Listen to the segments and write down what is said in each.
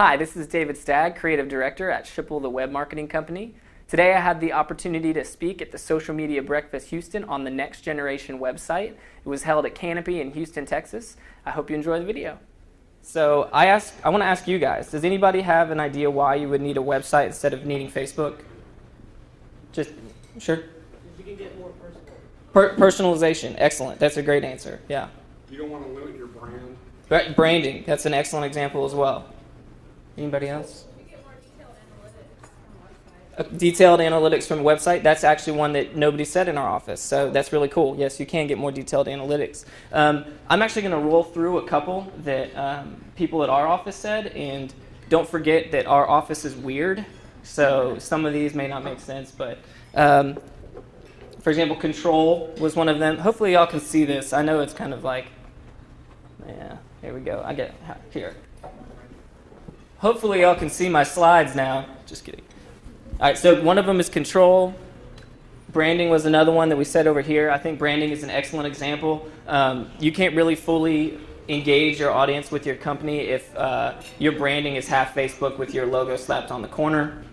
Hi, this is David Stagg, Creative Director at Schipul, the web marketing company. Today I had the opportunity to speak at the Social Media Breakfast Houston on the Next Generation website. It was held at Canopy in Houston, Texas. I hope you enjoy the video. So I, ask, I want to ask you guys, does anybody have an idea why you would need a website instead of needing Facebook? Just, sure? You can get more personal. Per personalization, excellent. That's a great answer, yeah. You don't want to limit your brand. Branding, that's an excellent example as well. Anybody else? Uh, Detailed analytics from a website, that's actually one that nobody said in our office, so that's really cool. Yes, you can get more detailed analytics. Um, I'm actually going to roll through a couple that um, people at our office said, and don't forget that our office is weird, so some of these may not make sense, but um, for example, control was one of them. Hopefully, y'all can see this. I know it's kind of like, yeah, here we go. I get here. Hopefully, y'all can see my slides now. Just kidding. All right, so one of them is control. Branding was another one that we said over here. I think branding is an excellent example. Um, you can't really fully engage your audience with your company if uh, your branding is half Facebook with your logo slapped on the corner.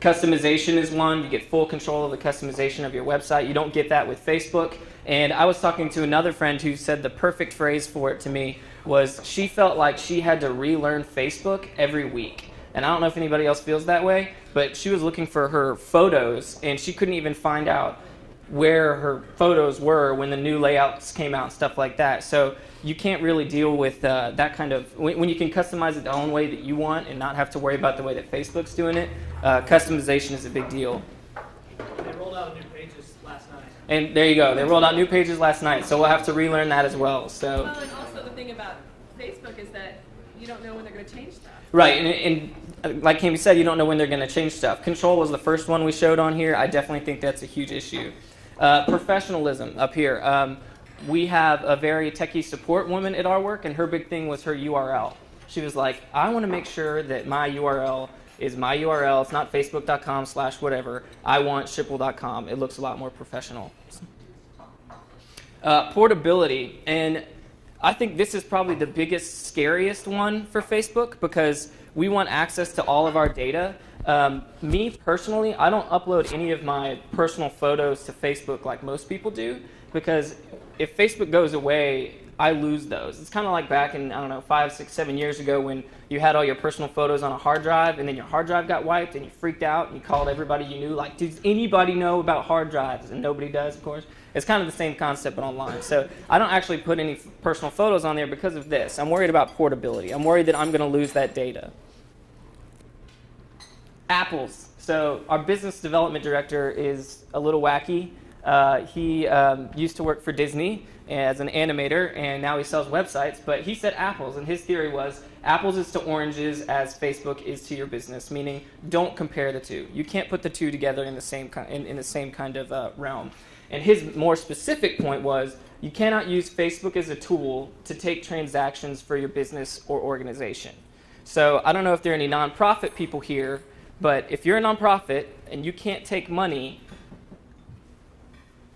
Customization is one. You get full control of the customization of your website. You don't get that with Facebook. And I was talking to another friend who said the perfect phrase for it to me was she felt like she had to relearn Facebook every week. And I don't know if anybody else feels that way, but she was looking for her photos and she couldn't even find out where her photos were when the new layouts came out and stuff like that. So you can't really deal with uh, that kind of when, when, you can customize it the own way that you want and not have to worry about the way that Facebook's doing it. Uh, customization is a big deal. They rolled out new pages last night. And there you go. They rolled out new pages last night, so we'll have to relearn that as well. So. Well, and also the thing about Facebook is that you don't know when they're going to change stuff. Right, and, and uh, like Cami said, you don't know when they're going to change stuff. Control was the first one we showed on here. I definitely think that's a huge issue. Uh, professionalism up here. Um, we have a very techie support woman at our work, and her big thing was her URL. She was like, I want to make sure that my URL is my URL. It's not facebook.com slash whatever. I want schipul.com. It looks a lot more professional. Uh, portability. And I think this is probably the biggest, scariest one for Facebook because we want access to all of our data. Um, me personally, I don't upload any of my personal photos to Facebook like most people do because if Facebook goes away, I lose those. It's kind of like back in, I don't know, five, six, seven years ago when you had all your personal photos on a hard drive and then your hard drive got wiped and you freaked out and you called everybody you knew, like, does anybody know about hard drives? And nobody does, of course. It's kind of the same concept but online. So I don't actually put any personal photos on there because of this. I'm worried about portability. I'm worried that I'm going to lose that data. Apples. So our business development director is a little wacky. Uh, he um, used to work for Disney as an animator, and now he sells websites. But he said apples, and his theory was apples is to oranges as Facebook is to your business, meaning don't compare the two. You can't put the two together in the same in, in the same kind of uh, realm. And his more specific point was you cannot use Facebook as a tool to take transactions for your business or organization. So I don't know if there are any nonprofit people here, but if you're a nonprofit and you can't take money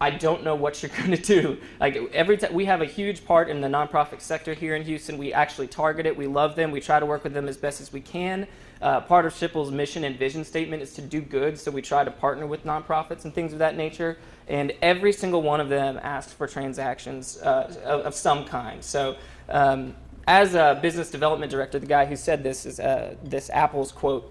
I don't know what you're going to do. Like every time we have a huge part in the nonprofit sector here in Houston. We actually target it. We love them. We try to work with them as best as we can. Uh, part of Schipul's mission and vision statement is to do good, so we try to partner with nonprofits and things of that nature. And every single one of them asks for transactions uh, of, of, some kind. So, um, as a business development director, the guy who said this is uh, this Apple's quote.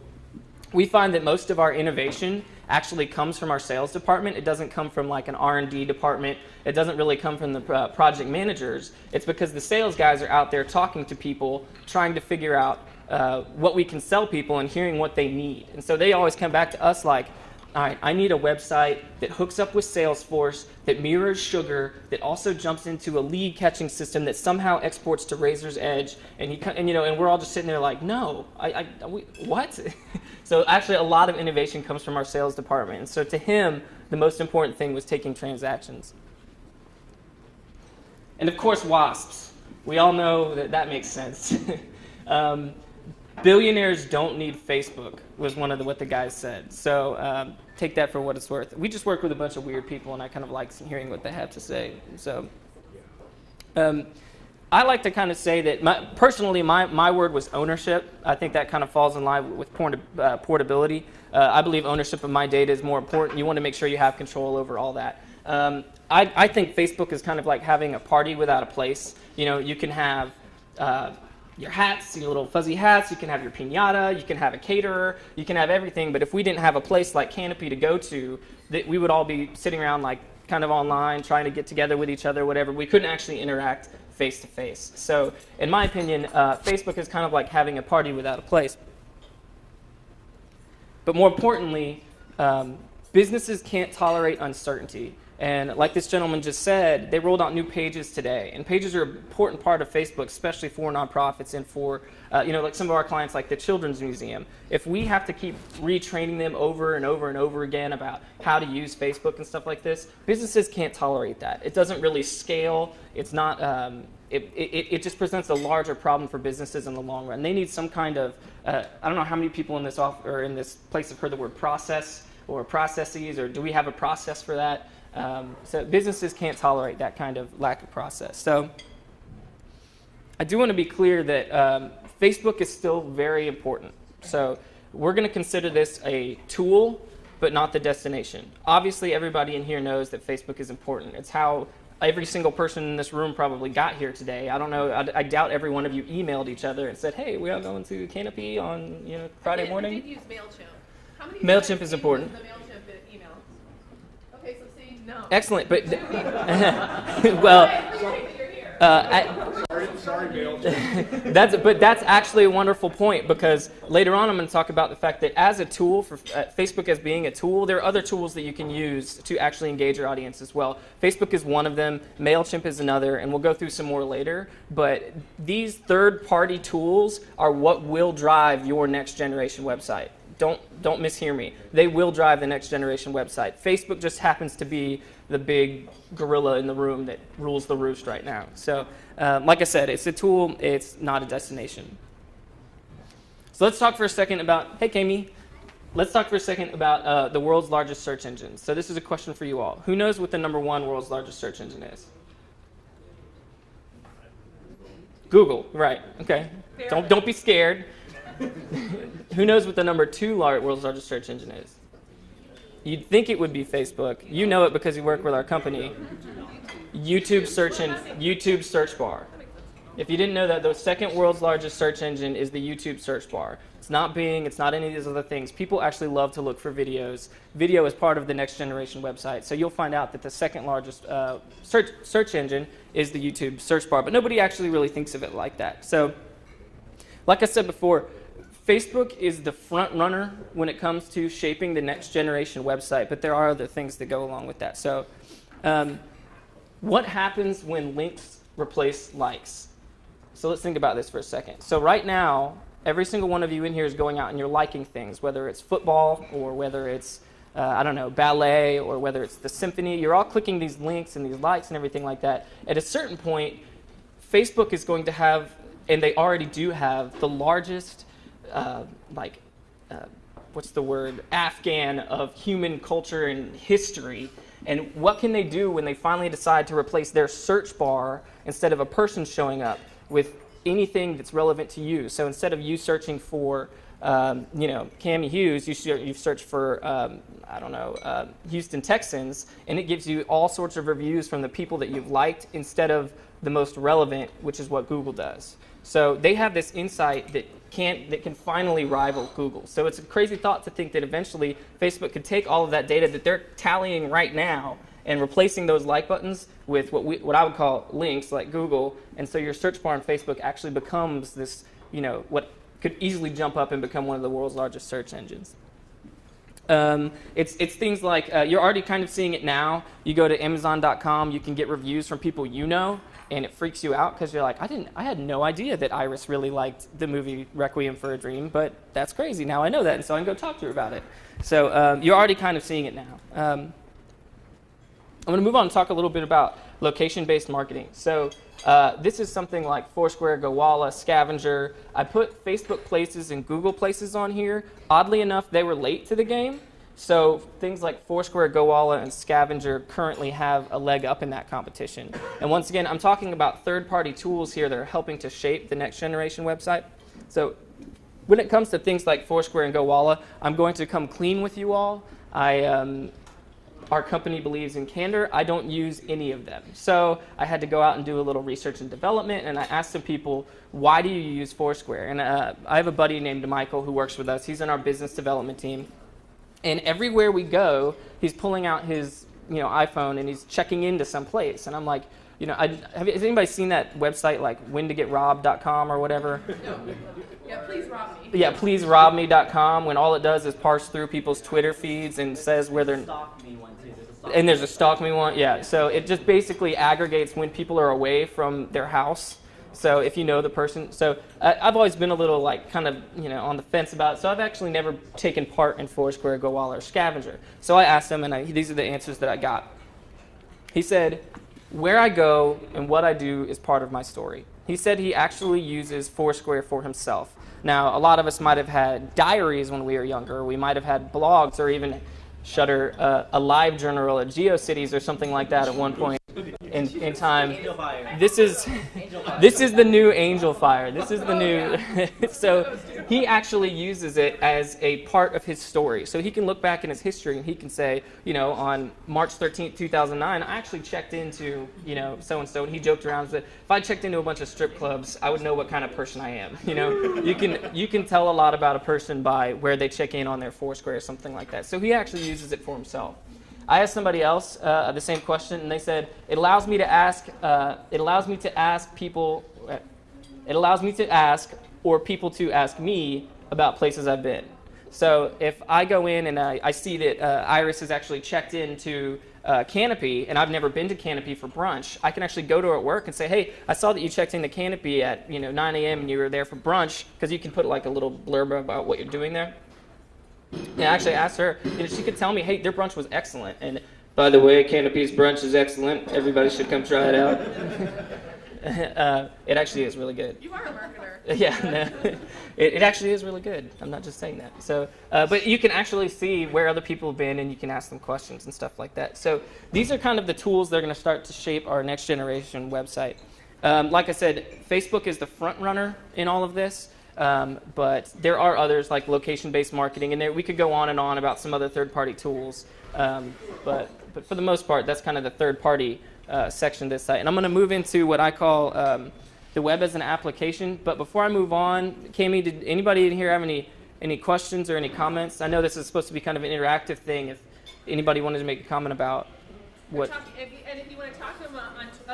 We find that most of our innovation actually comes from our sales department. It doesn't come from like an R&D department. It doesn't really come from the uh, project managers. It's because the sales guys are out there talking to people, trying to figure out uh, what we can sell people and hearing what they need. And so they always come back to us like, all right, I need a website that hooks up with Salesforce, that mirrors Sugar, that also jumps into a lead catching system that somehow exports to Raiser's Edge, and he, and you know, and we're all just sitting there like, no, I, I we, what? so actually, a lot of innovation comes from our sales department. And so to him, the most important thing was taking transactions. And of course, WASPs. We all know that that makes sense. um, billionaires don't need Facebook was one of the, what the guys said. So um, take that for what it's worth. We just work with a bunch of weird people, and I kind of like hearing what they have to say. So um, I like to kind of say that my, personally, my, my word was ownership. I think that kind of falls in line with port- uh, portability. Uh, I believe ownership of my data is more important. You want to make sure you have control over all that. Um, I, I think Facebook is kind of like having a party without a place. You know, you can have uh, your hats, your little fuzzy hats, you can have your pinata, you can have a caterer, you can have everything. But if we didn't have a place like Canopy to go to, that we would all be sitting around like kind of online trying to get together with each other, whatever. We couldn't actually interact face to face. So, in my opinion, uh, Facebook is kind of like having a party without a place. But more importantly, um, businesses can't tolerate uncertainty. And like this gentleman just said, they rolled out new pages today. And pages are an important part of Facebook, especially for nonprofits and for, uh, you know, like some of our clients, like the Children's Museum. If we have to keep retraining them over and over and over again about how to use Facebook and stuff like this, businesses can't tolerate that. It doesn't really scale. It's not. Um, it, it, it just presents a larger problem for businesses in the long run. They need some kind of. Uh, I don't know how many people in this off or in this place have heard the word process or processes, or do we have a process for that? Um, so businesses can't tolerate that kind of lack of process. So I do want to be clear that um, Facebook is still very important. So we're going to consider this a tool, but not the destination. Obviously, everybody in here knows that Facebook is important. It's how every single person in this room probably got here today. I don't know. I, I doubt every one of you emailed each other and said, "Hey, we are going to Canopy on you know Friday I did, morning." I did use Mailchimp. How many MailChimp is important. use The Mailchimp email. Okay, so see, no. Excellent, but well, I appreciate that you're here. uh, I, Sorry, sorry, Bill. that's but that's actually a wonderful point because later on I'm going to talk about the fact that as a tool for uh, Facebook as being a tool, there are other tools that you can use to actually engage your audience as well. Facebook is one of them, Mailchimp is another, and we'll go through some more later. But these third-party tools are what will drive your next generation website. Don't don't mishear me. They will drive the next generation website. Facebook just happens to be the big gorilla in the room that rules the roost right now. So, um, like I said, it's a tool. It's not a destination. So let's talk for a second about. Hey, Cami. Let's talk for a second about uh, the world's largest search engine. So this is a question for you all. Who knows what the number one world's largest search engine is? Google. Right. Okay. Don't don't be scared. Who knows what the number two lar- world's largest search engine is? You'd think it would be Facebook. You know it because you work with our company. YouTube search YouTube search bar. If you didn't know that, the second world's largest search engine is the YouTube search bar. It's not Bing, it's not any of these other things. People actually love to look for videos. Video is part of the next generation website. So you'll find out that the second largest uh, search, search engine is the YouTube search bar. But nobody actually really thinks of it like that. So, like I said before, Facebook is the front runner when it comes to shaping the next generation website, but there are other things that go along with that. So, um, what happens when links replace likes? So let's think about this for a second. So right now, every single one of you in here is going out and you're liking things, whether it's football or whether it's uh, I don't know ballet or whether it's the symphony. You're all clicking these links and these likes and everything like that. At a certain point, Facebook is going to have, and they already do have, the largest uh, like uh, what's the word? Afghan of human culture and history. And what can they do when they finally decide to replace their search bar instead of a person showing up with anything that's relevant to you? So instead of you searching for um, you know Cami Hughes you, ser- you search for um, I don't know uh, Houston Texans and it gives you all sorts of reviews from the people that you've liked instead of the most relevant which is what Google does so they have this insight that can that can finally rival Google. So it's a crazy thought to think that eventually Facebook could take all of that data that they're tallying right now and replacing those like buttons with what we what I would call links like Google. And so your search bar on Facebook actually becomes this, you know, what could easily jump up and become one of the world's largest search engines. Um, it's, it's things like uh, you're already kind of seeing it now. You go to Amazon.com, you can get reviews from people you know, and it freaks you out because you're like, I didn't, I had no idea that Iris really liked the movie Requiem for a Dream, but that's crazy. Now I know that, and so I can go talk to her about it. So um, you're already kind of seeing it now. Um, I'm going to move on and talk a little bit about location-based marketing. So uh, this is something like Foursquare, Gowalla, Scavenger. I put Facebook Places and Google Places on here. Oddly enough, they were late to the game. So things like Foursquare, GoWalla, and Scavenger currently have a leg up in that competition. And once again, I'm talking about third-party tools here that are helping to shape the next generation website. So when it comes to things like Foursquare and GoWalla, I'm going to come clean with you all. I, um, our company believes in candor. I don't use any of them. So I had to go out and do a little research and development, and I asked some people, why do you use Foursquare? And uh, I have a buddy named Michael who works with us. He's in our business development team. And everywhere we go, he's pulling out his you know, iPhone and he's checking into some place. And I'm like, you know, I, have, has anybody seen that website like whentogetrobbed.com or whatever? No. Yeah, please rob me. yeah, please rob me.com when all it does is parse through people's Twitter feeds and says where they're Stalk me one too. There's a stalk and there's a stalk me one. Yeah, so it just basically aggregates when people are away from their house. So if you know the person, so I, I've always been a little like kind of you know on the fence about it. So I've actually never taken part in Foursquare, GoWalla, or Scavenger. So I asked him, and I, these are the answers that I got. He said, "Where I go and what I do is part of my story." He said he actually uses Foursquare for himself. Now, a lot of us might have had diaries when we were younger. We might have had blogs or even Shutter uh, a live journal at GeoCities or something like that at one point in, in time. This is this is the new Angel Fire. This is the new. so he actually uses it as a part of his story. So he can look back in his history and he can say, you know, on March 13th, 2009, I actually checked into, you know, so and so, and he joked around that if I checked into a bunch of strip clubs, I would know what kind of person I am. You know, you can you can tell a lot about a person by where they check in on their Foursquare or something like that. So he actually uses it for himself. I asked somebody else uh, the same question, and they said it allows me to ask. Uh, it allows me to ask people. uh, It allows me to ask, or people to ask me about places I've been. So if I go in and I, I see that uh, Iris has actually checked into uh, Canopy, and I've never been to Canopy for brunch, I can actually go to her at work and say, "Hey, I saw that you checked into Canopy at you know 9 a.m. and you were there for brunch," because you can put like a little blurb about what you're doing there. And I actually asked her, know, she could tell me, hey, their brunch was excellent. And by the way, Canopy's brunch is excellent. Everybody should come try it out. uh, it actually is really good. You are a marketer. Yeah, no, it, it actually is really good. I'm not just saying that. So, uh, but you can actually see where other people have been, and you can ask them questions and stuff like that. So these are kind of the tools that are going to start to shape our next generation website. Um, like I said, Facebook is the front runner in all of this. Um, but there are others like location-based marketing, and there, we could go on and on about some other third-party tools. Um, but, but for the most part, that's kind of the third-party uh, section of this site. And I'm going to move into what I call um, the web as an application. But before I move on, Cami, did anybody in here have any any questions or any comments? I know this is supposed to be kind of an interactive thing. If anybody wanted to make a comment about what talk- if you- and if you want to talk to them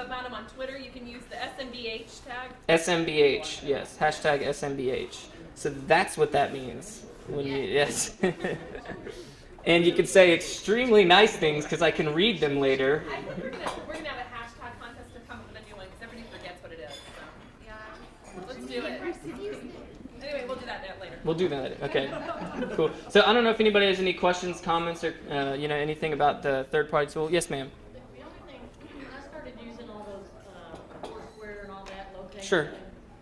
about them on Twitter, you can use the SMBH tag. SMBH, yes, hashtag SMBH. So that's what that means. When you, yes. and you can say extremely nice things because I can read them later. I think we're gonna, we're gonna have a hashtag contest to come up with a new one because everybody forgets what it is. So. Yeah. Let's do it. Anyway, we'll do that later. We'll do that. Okay. Cool. So I don't know if anybody has any questions, comments, or uh, you know anything about the third-party tool. Yes, ma'am. The the only thing, I started using all those, uh, Foursquare and all that location. Sure.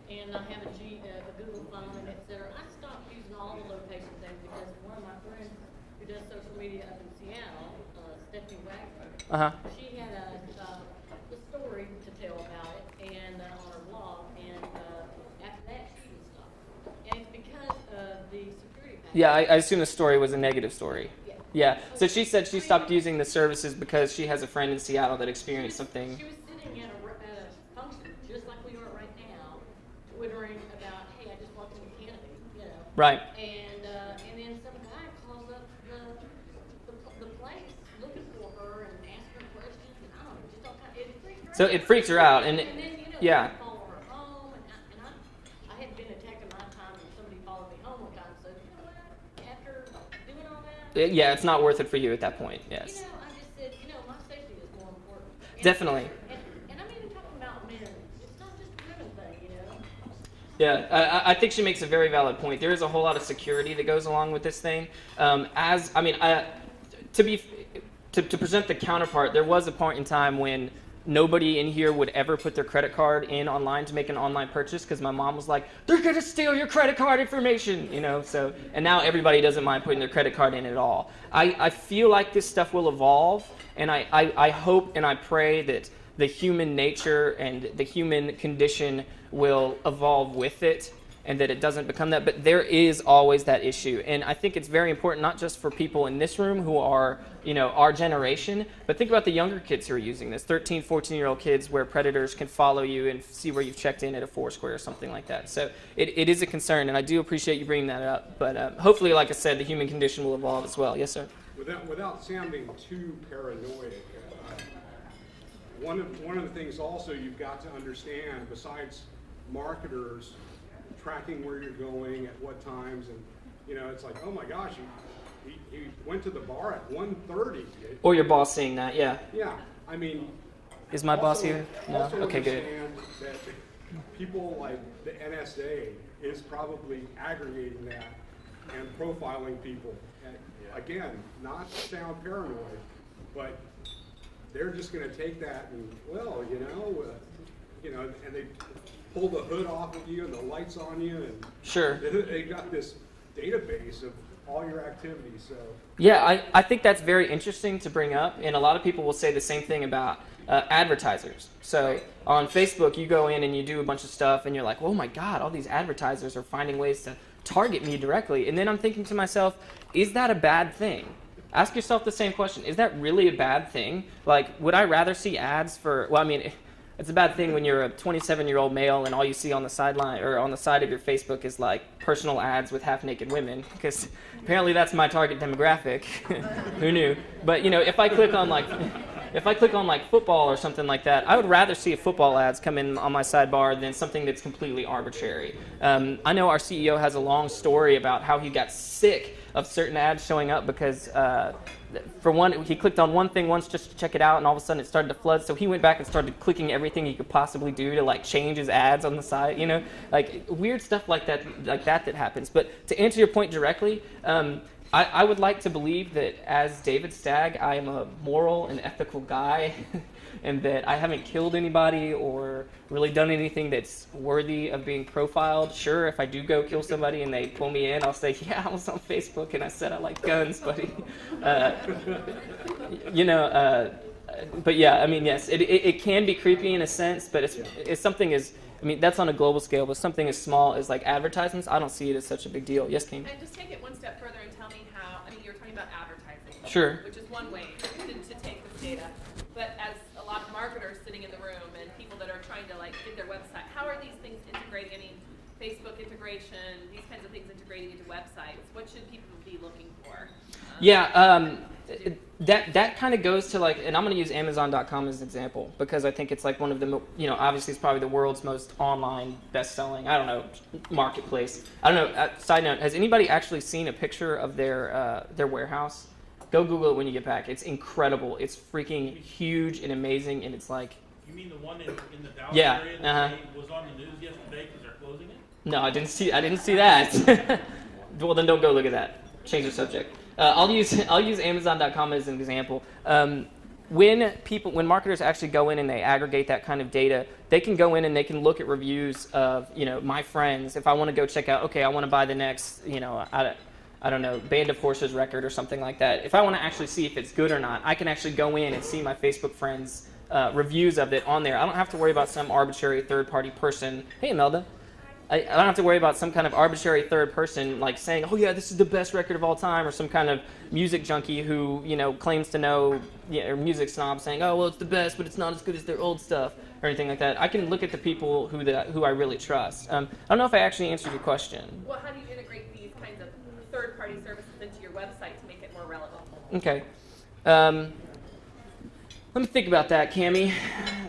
And I have a G, uh, a Google phone and et cetera. I stopped using all the location things because one of my friends who does social media up in Seattle, uh, Stephanie Wagner, Uh huh. she had a, uh, a story to tell about it and, uh, on her blog, and, uh, after that, she was stopped. And it's because of the security patch. Yeah, I, I assume the story was a negative story. Yeah. Yeah. So she said she stopped using the services because she has a friend in Seattle that experienced something. She was sitting at a, r- at a function, just like we are right now, twittering about, hey, I just walked into Canopy, you know. Right. And, uh, and then some guy calls up the, the, the place looking for her and asking her questions and I don't know, just all kind, it freaked her out. So it freaks her out, and And then, you know, yeah. they follow her home and I, and I, I had been my time and somebody followed me home one time, so you know what, after doing all that. Yeah, it's not worth it for you at that point. You Yes. know, I just said, you know, my safety is more important. And- Definitely. And, and I'm even talking about men. It's not just a women thing, you know. Yeah, I, I- think she makes a very valid point. There is a whole lot of security that goes along with this thing. Um, as I mean, I, to be to, to present the counterpart, there was a point in time when nobody in here would ever put their credit card in online to make an online purchase because my mom was like, they're gonna steal your credit card information, you know. So and now everybody doesn't mind putting their credit card in at all. I, I feel like this stuff will evolve, and I, I, I hope and I pray that the human nature and the human condition will evolve with it and that it doesn't become that. But there is always that issue. And I think it's very important, not just for people in this room who are, you know, our generation, but think about the younger kids who are using this 13, 14 year old kids where predators can follow you and see where you've checked in at a Foursquare or something like that. So it, it is a concern, and I do appreciate you bringing that up. But um, hopefully, like I said, the human condition will evolve as well. Yes, sir. Without, without sounding too paranoid, uh, one of, one of the things also you've got to understand, besides marketers tracking where you're going at what times, and, you know, it's like, oh my gosh, he, he, he went to the bar at 1:30. Or your boss seeing that, yeah. Yeah, I mean. Is my boss here? No? Also Okay, good. understand that people like the NSA is probably aggregating that and profiling people. And again, not to sound paranoid, but they're just gonna take that and, well, you know, uh, you know, and they pull the hood off of you and the lights on you and Sure. they, got this database of all your activities, so. Yeah, I, I think that's very interesting to bring up, and a lot of people will say the same thing about uh, advertisers. So on Facebook, you go in and you do a bunch of stuff, and you're like, oh my God, all these advertisers are finding ways to target me directly. And then I'm thinking to myself, is that a bad thing? Ask yourself the same question. Is that really a bad thing? Like, would I rather see ads for, well, I mean, it's a bad thing when you're a 27 year old male and all you see on the sideline or on the side of your Facebook is like personal ads with half naked women because apparently that's my target demographic. Who knew? But you know, if I click on like if I click on like football or something like that, I would rather see football ads come in on my sidebar than something that's completely arbitrary. Um, I know our CEO has a long story about how he got sick of certain ads showing up because uh, for one, he clicked on one thing once just to check it out, and all of a sudden it started to flood. So he went back and started clicking everything he could possibly do to like change his ads on the side. You know, like weird stuff like that, like that that happens. But to answer your point directly. Um, I, I would like to believe that as David Stagg, I am a moral and ethical guy, and that I haven't killed anybody or really done anything that's worthy of being profiled. Sure, if I do go kill somebody and they pull me in, I'll say, "Yeah, I was on Facebook and I said I like guns, buddy." Uh, you know, uh, but yeah, I mean, yes, it, it, it can be creepy in a sense, but it's, it's something as I mean, that's on a global scale, but something as small as like advertisements, I don't see it as such a big deal. Yes, King? And just take it one step further and tell me how, I mean, you were talking about advertising. Sure. Which is one way to, to take this data. But as a lot of marketers sitting in the room and people that are trying to like get their website, how are these things integrating? I mean, Facebook integration, these kinds of things integrating into websites. What should people be looking for? Um, Yeah, um, that that kind of goes to like, and I'm going to use Amazon.com as an example because I think it's like one of the, you know, obviously it's probably the world's most online best-selling. I don't know marketplace. I don't know. Uh, side note: Has anybody actually seen a picture of their uh, their warehouse? Go Google it when you get back. It's incredible. It's freaking huge and amazing, and it's like, You mean the one in, in the Dallas Yeah, area uh-huh. was on the news yesterday because they're closing it? no, I didn't see. I didn't see that. well, then don't go look at that. Change the subject. Uh, I'll use I'll use Amazon.com as an example. Um, when people when marketers actually go in and they aggregate that kind of data, they can go in and they can look at reviews of you know my friends. If I want to go check out, okay, I want to buy the next you know I, I don't know Band of Horses record or something like that. If I want to actually see if it's good or not, I can actually go in and see my Facebook friends. Uh, reviews of it on there. I don't have to worry about some arbitrary third party person. Hey, Imelda. I, I don't have to worry about some kind of arbitrary third person like saying, "Oh yeah, this is the best record of all time," or some kind of music junkie who you know claims to know, yeah, or music snob saying, "Oh well, it's the best, but it's not as good as their old stuff," or anything like that. I can look at the people who that who I really trust. Um, I don't know if I actually answered your question. Well, how do you integrate these kinds of third-party services into your website to make it more relevant? Okay. Um, let me think about that, Cami.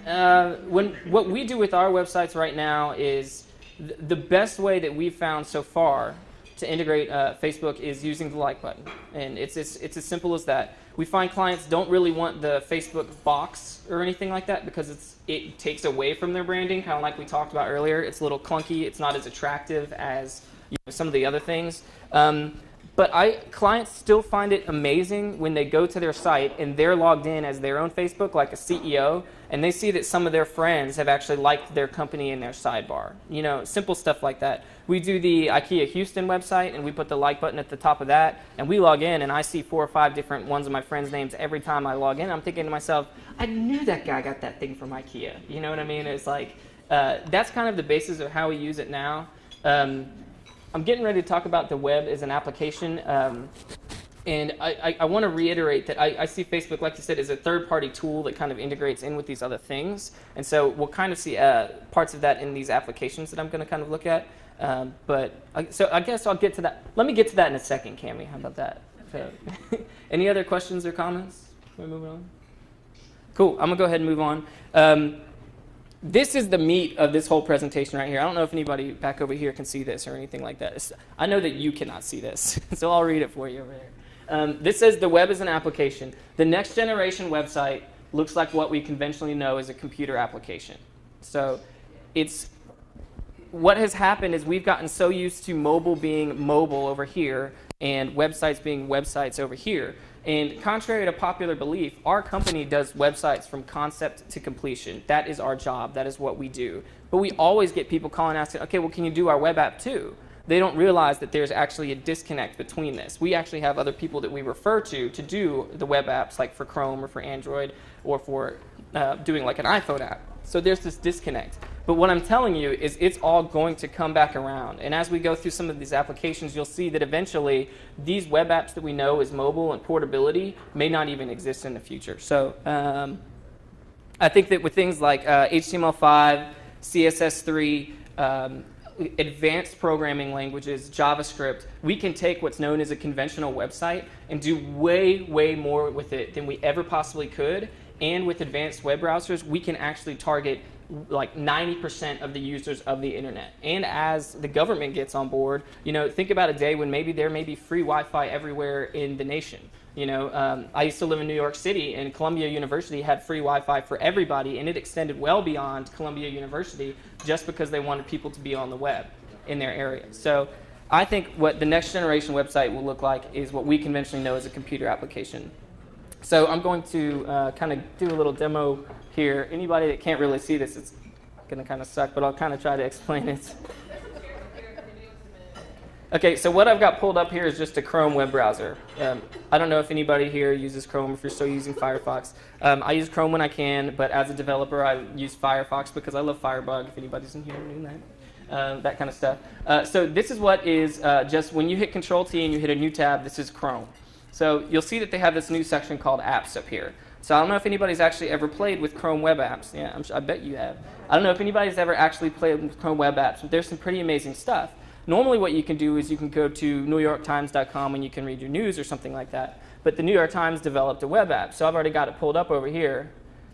Uh, when what we do with our websites right now is the best way that we've found so far to integrate uh, Facebook is using the like button, and it's, it's it's as simple as that. We find clients don't really want the Facebook box or anything like that because it's it takes away from their branding, kind of like we talked about earlier. It's a little clunky. It's not as attractive as you know, some of the other things. Um, But I clients still find it amazing when they go to their site and they're logged in as their own Facebook, like a CEO, and they see that some of their friends have actually liked their company in their sidebar. You know, simple stuff like that. We do the IKEA Houston website, and we put the like button at the top of that, and we log in, and I see four or five different ones of my friends' names every time I log in. I'm thinking to myself, I knew that guy got that thing from IKEA. You know what I mean? It's like uh, that's kind of the basis of how we use it now. Um, I'm getting ready to talk about the web as an application. Um, and I, I, I want to reiterate that I, I see Facebook, like you said, as a third party tool that kind of integrates in with these other things. And so we'll kind of see uh, parts of that in these applications that I'm going to kind of look at. Um, but so I guess I'll get to that. Let me get to that in a second, Cami. How about that? So, any other questions or comments? We're moving on. Cool. I'm gonna go ahead and move on. Um, this is the meat of this whole presentation right here. I don't know if anybody back over here can see this or anything like that. I know that you cannot see this, so I'll read it for you over there. Um, this says the web is an application. The next generation website looks like what we conventionally know as a computer application. So it's what has happened is we've gotten so used to mobile being mobile over here and websites being websites over here. And contrary to popular belief, our company does websites from concept to completion. That is our job. That is what we do. But we always get people calling asking, okay, well, can you do our web app too? They don't realize that there's actually a disconnect between this. We actually have other people that we refer to to do the web apps, like for Chrome or for Android or for uh, doing like an iPhone app. So there's this disconnect. But what I'm telling you is it's all going to come back around. And as we go through some of these applications, you'll see that eventually these web apps that we know as mobile and portability may not even exist in the future. So um, I think that with things like uh, HTML5, CSS3, um, advanced programming languages, JavaScript, we can take what's known as a conventional website and do way, way more with it than we ever possibly could. And with advanced web browsers, we can actually target like 90% of the users of the internet. And as the government gets on board, you know, think about a day when maybe there may be free Wi-Fi everywhere in the nation. You know, um, I used to live in New York City, and Columbia University had free Wi-Fi for everybody, and it extended well beyond Columbia University just because they wanted people to be on the web in their area. So I think what the next generation website will look like is what we conventionally know as a computer application. So I'm going to uh, kind of do a little demo here. Anybody that can't really see this, it's going to kind of suck, but I'll kind of try to explain it. Okay, so what I've got pulled up here is just a Chrome web browser. Um, I don't know if anybody here uses Chrome, if you're still using Firefox. Um, I use Chrome when I can, but as a developer, I use Firefox because I love Firebug, if anybody's in here doing that. Um, that kind of stuff. Uh, so this is what is uh, just when you hit Control T and you hit a new tab, this is Chrome. So you'll see that they have this new section called Apps up here. So I don't know if anybody's actually ever played with Chrome Web Apps. Yeah, I'm, I bet you have. I don't know if anybody's ever actually played with Chrome Web Apps, but there's some pretty amazing stuff. Normally what you can do is you can go to newyorktimes.com and you can read your news or something like that. But the New York Times developed a web app, so I've already got it pulled up over here.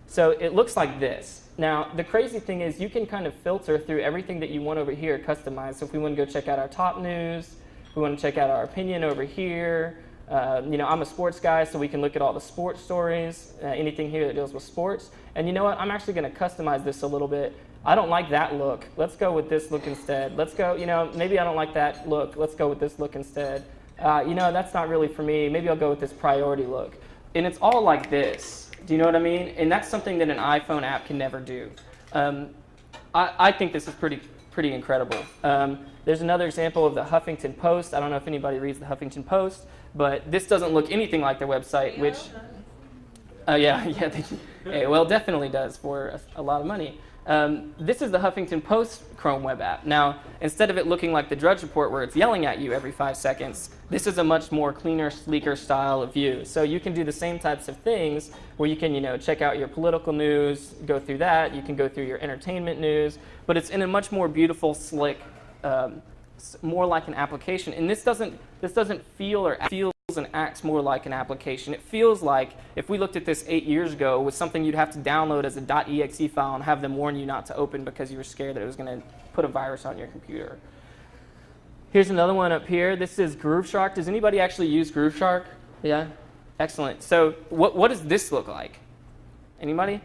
So it looks like this. Now, the crazy thing is you can kind of filter through everything that you want over here customized. So if we want to go check out our top news, we want to check out our opinion over here. Uh, you know, I'm a sports guy, so we can look at all the sports stories, uh, anything here that deals with sports. And you know what? I'm actually going to customize this a little bit I don't like that look. Let's go with this look instead. Let's go, you know, maybe I don't like that look. Let's go with this look instead. Uh, you know, that's not really for me. Maybe I'll go with this priority look. And it's all like this. Do you know what I mean? And that's something that an iPhone app can never do. Um, I, I, think this is pretty, pretty incredible. Um, there's another example of the Huffington Post. I don't know if anybody reads the Huffington Post, but this doesn't look anything like their website, which, uh, yeah, yeah, they, well, definitely does for a, a lot of money. Um, this is the Huffington Post Chrome web app. Now, instead of it looking like the Drudge Report where it's yelling at you every five seconds, this is a much more cleaner, sleeker style of view. So you can do the same types of things where you can, you know, check out your political news, go through that. You can go through your entertainment news, but it's in a much more beautiful, slick, um, more like an application. And this doesn't, this doesn't feel or feels and acts more like an application. It feels like if we looked at this eight years ago with something you'd have to download as a .exe file and have them warn you not to open because you were scared that it was going to put a virus on your computer. Here's another one up here. This is GrooveShark. Does anybody actually use GrooveShark? Yeah? Excellent. So what, what does this look like? Anybody?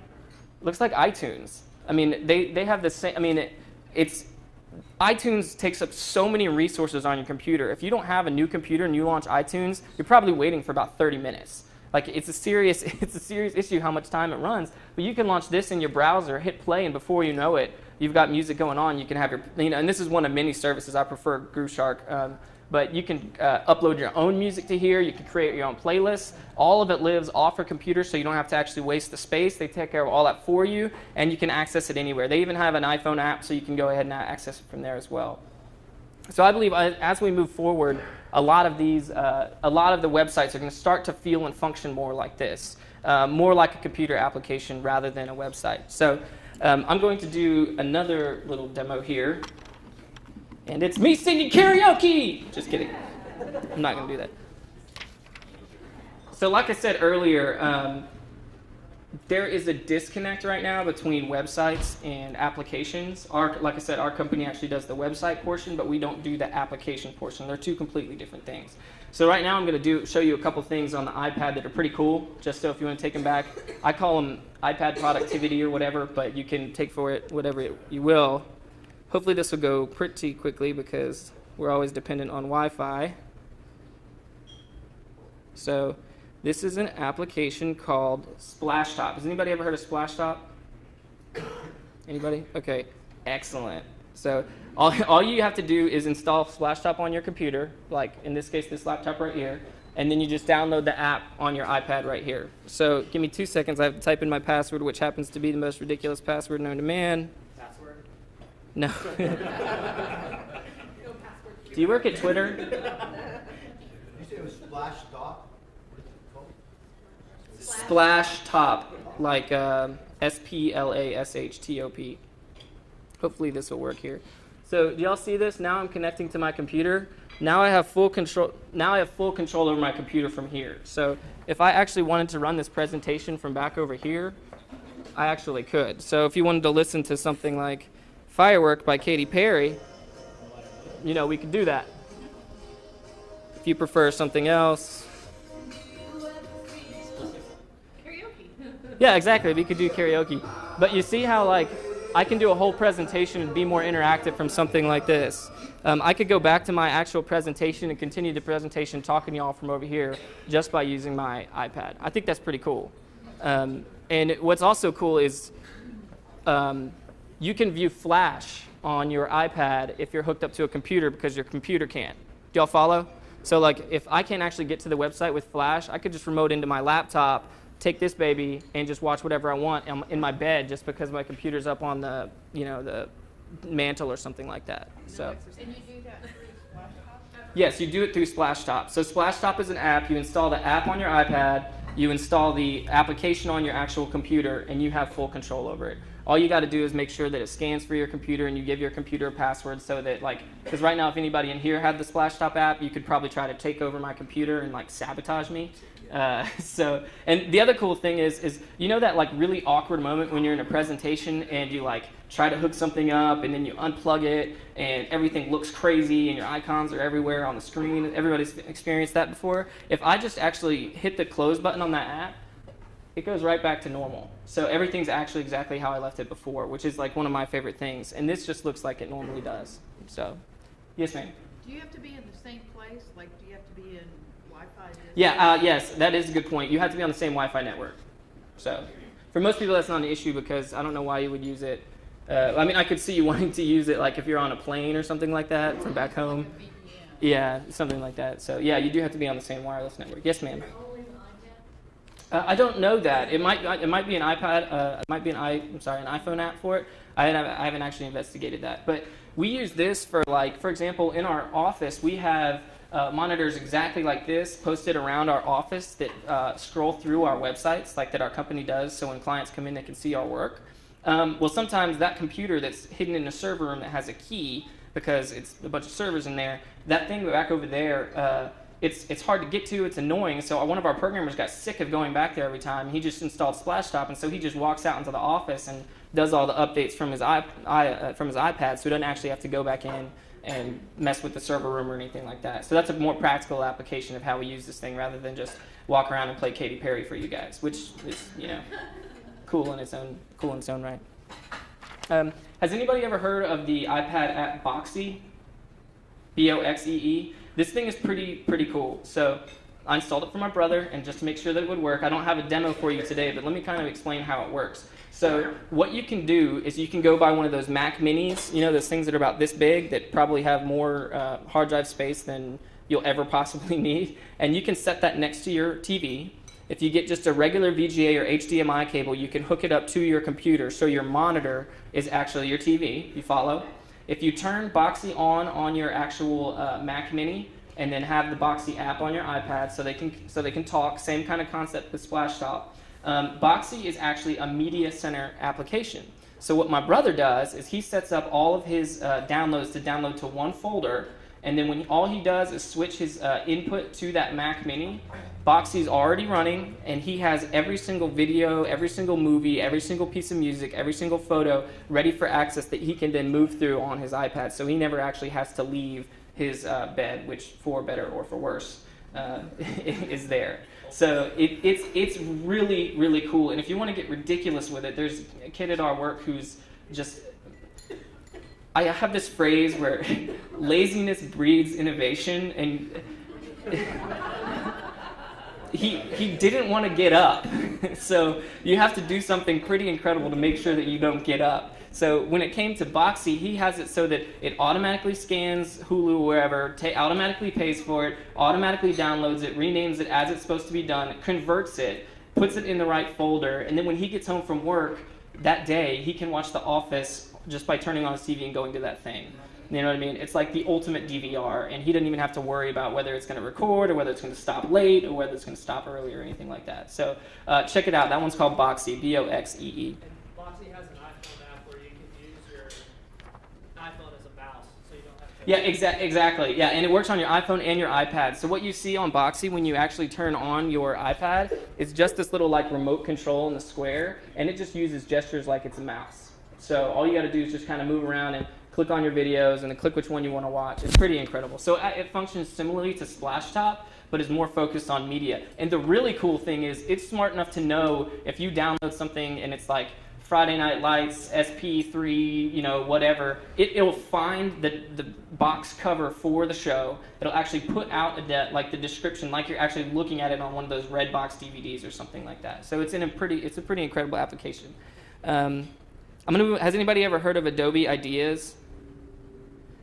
Looks like iTunes. I mean, they, they have the same, I mean, it, it's iTunes takes up so many resources on your computer. If you don't have a new computer and you launch iTunes, you're probably waiting for about 30 minutes. Like it's a serious, it's a serious issue how much time it runs. But you can launch this in your browser, hit play, and before you know it, you've got music going on. You can have your, you know, and this is one of many services. I prefer GrooveShark. Um, but you can uh, upload your own music to here. You can create your own playlists. All of it lives off your computer, so you don't have to actually waste the space. They take care of all that for you, and you can access it anywhere. They even have an iPhone app, so you can go ahead and access it from there as well. So I believe uh, as we move forward, a lot of these, uh, a lot of the websites are going to start to feel and function more like this, uh, more like a computer application rather than a website. So um, I'm going to do another little demo here. And it's me singing karaoke! Just kidding. I'm not going to do that. So, like I said earlier, um, there is a disconnect right now between websites and applications. Our, like I said, our company actually does the website portion, but we don't do the application portion. They're two completely different things. So right now I'm going to do show you a couple things on the iPad that are pretty cool, just so if you want to take them back. I call them iPad productivity or whatever, but you can take for it whatever it, you will. Hopefully this will go pretty quickly because we're always dependent on Wi-Fi. So this is an application called Splashtop. Has anybody ever heard of Splashtop? Anybody? Okay, excellent. So all, all you have to do is install Splashtop on your computer, like in this case, this laptop right here, and then you just download the app on your iPad right here. So give me two seconds. I have to type in my password, which happens to be the most ridiculous password known to man. Password? No. No do you work at Twitter? Did you say it was Splash Dot? What is it called? Splash Top, like um S P L A S H T O P. Hopefully this will work here. So do y'all see this? Now I'm connecting to my computer. Now I have full control. Now I have full control over my computer from here. So if I actually wanted to run this presentation from back over here, I actually could. So if you wanted to listen to something like "Firework" by Katy Perry, you know we could do that. If you prefer something else, Karaoke. Yeah, exactly. We could do karaoke. But you see how like I can do a whole presentation and be more interactive from something like this. Um, I could go back to my actual presentation and continue the presentation talking to y'all from over here just by using my iPad. I think that's pretty cool. Um, and what's also cool is um, you can view Flash on your iPad if you're hooked up to a computer because your computer can't. Do y'all follow? So like if I can't actually get to the website with Flash, I could just remote into my laptop, take this baby, and just watch whatever I want in- my bed just because my computer's up on the you know the mantle or something like that. So. And you do that through Splashtop? Yes, you do it through Splashtop. So Splashtop is an app. You install the app on your iPad, you install the application on your actual computer, and you have full control over it. All you got to do is make sure that it scans for your computer and you give your computer a password so that like because right now if anybody in here had the Splashtop app, you could probably try to take over my computer and like sabotage me. Uh, so and the other cool thing is is you know that like really awkward moment when you're in a presentation and you like try to hook something up and then you unplug it and everything looks crazy and your icons are everywhere on the screen. Everybody's experienced that before. If I just actually hit the close button on that app, it goes right back to normal. So everything's actually exactly how I left it before, which is like one of my favorite things. And this just looks like it normally does. So, yes, ma'am. Do you have to be in the same place? Like, do you have to be in Wi-Fi? Yeah, uh, yes, that is a good point. You have to be on the same Wi-Fi network. So, for most people, that's not an issue because I don't know why you would use it. Uh, I mean, I could see you wanting to use it like if you're on a plane or something like that from back home. Yeah, something like that. So, yeah, you do have to be on the same wireless network. Yes, ma'am. Uh, I don't know that. It might it might be an iPad. Uh, it might be an i. I'm sorry, an iPhone app for it. I haven't, I haven't actually investigated that. But we use this for like, for example, in our office we have uh, monitors exactly like this posted around our office that uh, scroll through our websites, like that our company does. So when clients come in, they can see our work. Um, well, sometimes that computer that's hidden in a server room that has a key because it's a bunch of servers in there. That thing back over there. Uh, it's it's hard to get to. It's annoying. So one of our programmers got sick of going back there every time. He just installed Splashtop, and so he just walks out into the office and does all the updates from his i, I uh, from his iPad. So he doesn't actually have to go back in and mess with the server room or anything like that. So that's a more practical application of how we use this thing rather than just walk around and play Katy Perry for you guys, which is you know cool in its own cool in its own right. Um, Has anybody ever heard of the iPad app Boxee? B O X E E. This thing is pretty pretty cool. So I installed it for my brother, and just to make sure that it would work, I don't have a demo for you today, but let me kind of explain how it works. So what you can do is you can go buy one of those Mac Minis, you know, those things that are about this big that probably have more uh, hard drive space than you'll ever possibly need, and you can set that next to your TV. If you get just a regular VGA or HDMI cable, you can hook it up to your computer, so your monitor is actually your TV. You follow? If you turn Boxee on on your actual uh, Mac Mini, and then have the Boxee app on your iPad so they can so they can talk. Same kind of concept with Splashtop. Um, Boxee is actually a media center application. So what my brother does is he sets up all of his uh, downloads to download to one folder, and then when all he does is switch his uh, input to that Mac Mini, Boxee's already running, and he has every single video, every single movie, every single piece of music, every single photo ready for access that he can then move through on his iPad. So he never actually has to leave his uh, bed, which for better or for worse uh, is there. So it, it's it's really really cool. And if you want to get ridiculous with it, there's a kid at our work who's just. I have this phrase where laziness breeds innovation, and he he didn't want to get up. so you have to do something pretty incredible to make sure that you don't get up. So when it came to Boxee, he has it so that it automatically scans Hulu wherever, automatically pays for it, automatically downloads it, renames it as it's supposed to be done, converts it, puts it in the right folder, and then when he gets home from work that day, he can watch The Office just by turning on his TV and going to that thing. You know what I mean? It's like the ultimate DVR, and he doesn't even have to worry about whether it's going to record or whether it's going to stop late or whether it's going to stop early or anything like that. So uh, check it out. That one's called Boxee, B O X E E. Boxee has an iPhone app where you can use your iPhone as a mouse, so you don't have to. Yeah, exa- exactly. Yeah, and it works on your iPhone and your iPad. So what you see on Boxee when you actually turn on your iPad is just this little like remote control in the square, and it just uses gestures like it's a mouse. So all you got to do is just kind of move around and click on your videos and then click which one you want to watch. It's pretty incredible. So uh, it functions similarly to Splashtop, but is more focused on media. And the really cool thing is it's smart enough to know if you download something and it's like Friday Night Lights, SP3, you know, whatever, it, it'll find the, the box cover for the show. It'll actually put out a de- like the description, like you're actually looking at it on one of those red box DVDs or something like that. So it's in a pretty, it's a pretty incredible application. Um, I'm gonna. Has anybody ever heard of Adobe Ideas?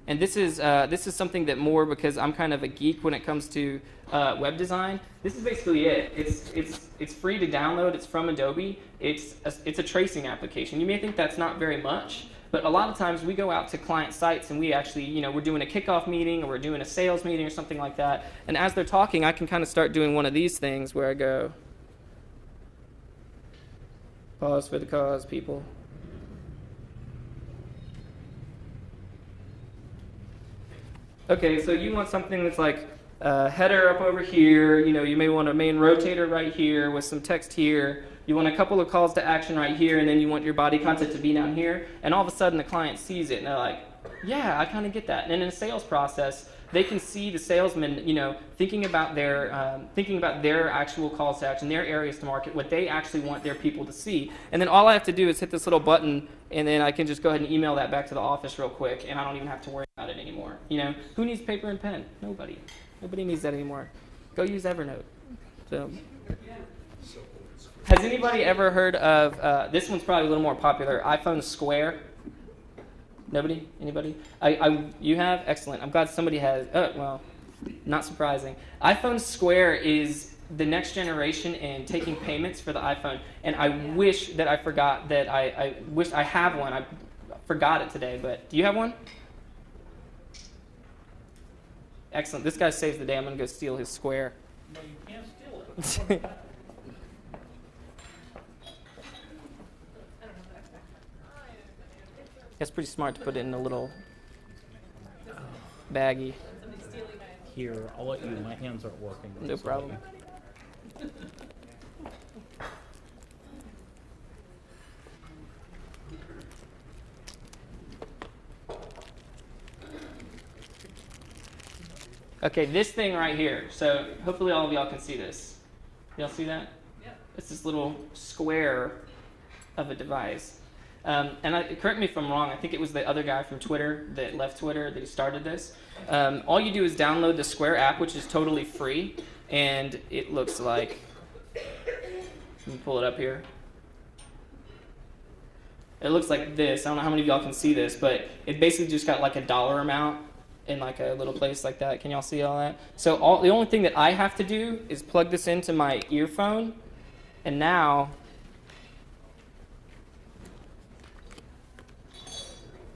And this is uh, this is something that more because I'm kind of a geek when it comes to uh, web design. This is basically it. It's it's it's free to download. It's from Adobe. It's a, it's a tracing application. You may think that's not very much, but a lot of times we go out to client sites and we actually you know we're doing a kickoff meeting or we're doing a sales meeting or something like that. And as they're talking, I can kind of start doing one of these things where I go. Pause for the cause, people. Okay, so you want something that's like uh, header up over here. You know, you may want a main rotator right here with some text here. You want a couple of calls to action right here, and then you want your body content to be down here. And all of a sudden, the client sees it, and they're like, "Yeah, I kind of get that." And in a sales process, they can see the salesman, you know, thinking about their um, thinking about their actual calls to action, their areas to market, what they actually want their people to see. And then all I have to do is hit this little button, and then I can just go ahead and email that back to the office real quick, and I don't even have to worry about it anymore. You know, who needs paper and pen? Nobody. Nobody needs that anymore. Go use Evernote. So. Has anybody ever heard of uh, this one's probably a little more popular? iPhone Square. Nobody? Anybody? I, I, you have? Excellent. I'm glad somebody has. Uh, well, not surprising. iPhone Square is the next generation in taking payments for the iPhone. And I wish that I forgot that I, I wish I have one. I forgot it today, but do you have one? Excellent. This guy saves the day. I'm going to go steal his Square. No, you can't steal it. It's pretty smart to put it in a little baggie. Here, I'll let you. My hands aren't working. No problem. Okay, this thing right here. So hopefully all of y'all can see this. Y'all see that? Yep. It's this little square of a device. Um, and I, correct me if I'm wrong. I think it was the other guy from Twitter that left Twitter that he started this. Um, all you do is download the Square app, which is totally free, and it looks like. Let me pull it up here. It looks like this. I don't know how many of y'all can see this, but it basically just got like a dollar amount in like a little place like that. Can y'all see all that? So all the only thing that I have to do is plug this into my earphone, and now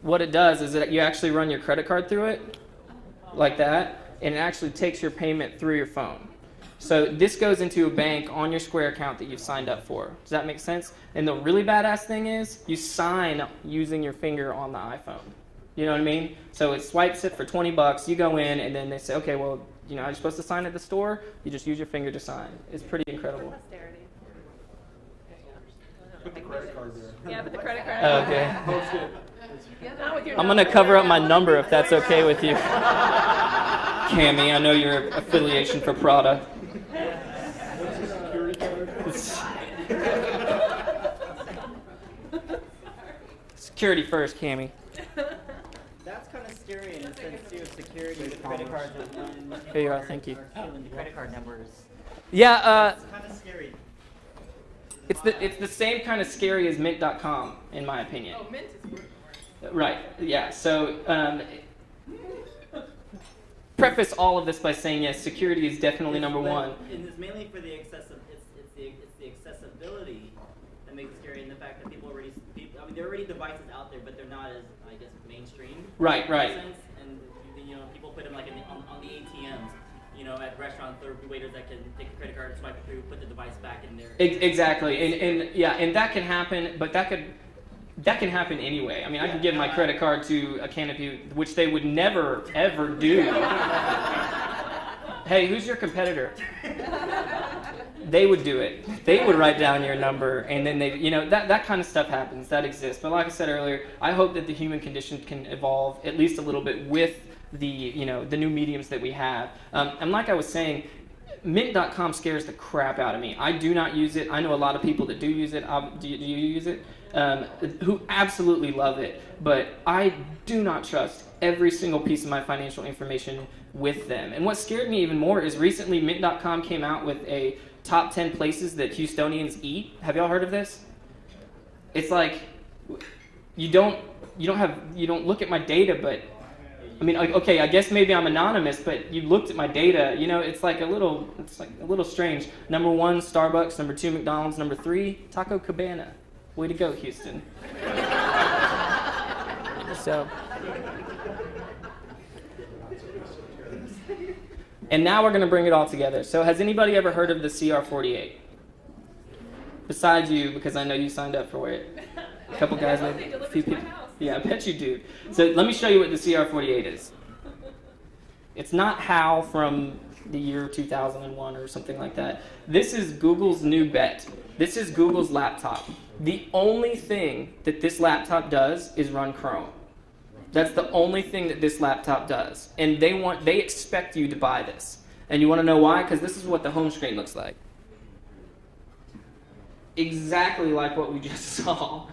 what it does is that you actually run your credit card through it, like that, and it actually takes your payment through your phone. So this goes into a bank on your Square account that you've signed up for. Does that make sense? And the really badass thing is you sign using your finger on the iPhone. You know what I mean? So it swipes it for 20 bucks. You go in and then they say, okay, well, you know, are you supposed to sign at the store? You just use your finger to sign. It's pretty incredible. Posterity. Put the credit card there. Yeah, but the credit card. Okay. I'm gonna cover up my number if that's okay with you. Cami, I know your affiliation for Prada. Security first, Cami. That's kind of scary in the sense too of security with credit cards and when Here you are, thank you. the credit card numbers. Yeah, uh, It's kind of scary. it's the it's the same kind of scary as Mint.com, in my opinion. Oh, Mint is worth more. Right. Yeah. So, um, preface all of this by saying yes, security is definitely number one. And it's mainly for the accessi- it's, it's the it's the accessibility that makes it scary, and the fact that people already people, I mean there are already devices out there, but they're not as I guess mainstream. Right, right. sense. And you know people put them like in the, on, on the ATMs. You know, at restaurants, there are waiters that can take a credit card, swipe it through, put the device back in there. Ex- Exactly, and, and yeah, and that can happen, but that could that can happen anyway. I mean, I can give my credit card to a canopy, which they would never ever do. hey, who's your competitor? They would do it. They would write down your number, and then they, you know, that that kind of stuff happens. That exists. But like I said earlier, I hope that the human condition can evolve at least a little bit with the, you know, the new mediums that we have. Um, and like I was saying, Mint.com scares the crap out of me. I do not use it. I know a lot of people that do use it. Um, do, you, do you use it? Um, who absolutely love it. But I do not trust every single piece of my financial information with them. And what scared me even more is recently Mint.com came out with a top 10 places that Houstonians eat. Have y'all heard of this? It's like you don't you don't have you don't look at my data, but I mean, okay, I guess maybe I'm anonymous, but you looked at my data. You know, it's like a little, it's like a little strange. Number one, Starbucks. Number two, McDonald's. Number three, Taco Cabana. Way to go, Houston. so. And now we're going to bring it all together. So, has anybody ever heard of the CR48? Besides you, because I know you signed up for it. A couple guys, maybe a few people. Yeah, I bet you do. So let me show you what the CR48 is. It's not HAL from the year 2001 or something like that. This is Google's new bet. This is Google's laptop. The only thing that this laptop does is run Chrome. That's the only thing that this laptop does. And they want they expect you to buy this. And you want to know why? Cuz this is what the home screen looks like. Exactly like what we just saw.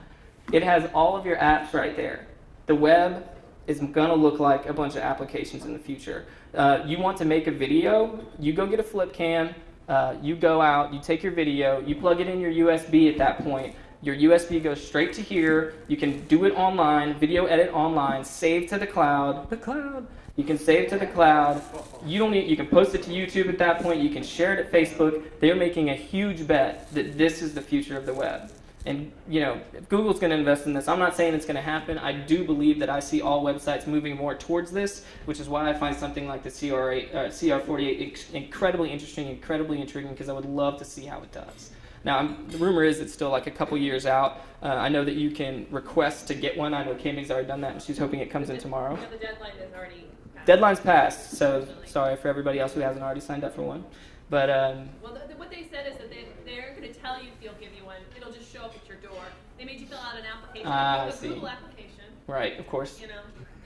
It has all of your apps right there. The web is going to look like a bunch of applications in the future. Uh, you want to make a video, you go get a flip cam, uh, you go out, you take your video, you plug it in your USB at that point. Your USB goes straight to here. You can do it online, video edit online, save to the cloud. The cloud. You can save to the cloud. You don't need, you can post it to YouTube at that point. You can share it at Facebook. They're making a huge bet that this is the future of the web. And you know, if Google's going to invest in this. I'm not saying it's going to happen. I do believe that I see all websites moving more towards this, which is why I find something like the CR8, uh, CR48 incredibly interesting, incredibly intriguing, because I would love to see how it does. Now, I'm, the rumor is it's still like a couple years out. Uh, I know that you can request to get one. I know Cami's already done that, and she's hoping it comes in tomorrow. No, the deadline is already passed. Deadline's passed, so sorry for everybody else who hasn't already signed up for one. But um, Well, the, the, what they said is that they, they're going to tell you if they'll give you one. It'll just show up at your door. They made you fill out an application, Ah, I a see. Google application, right, of course. you know,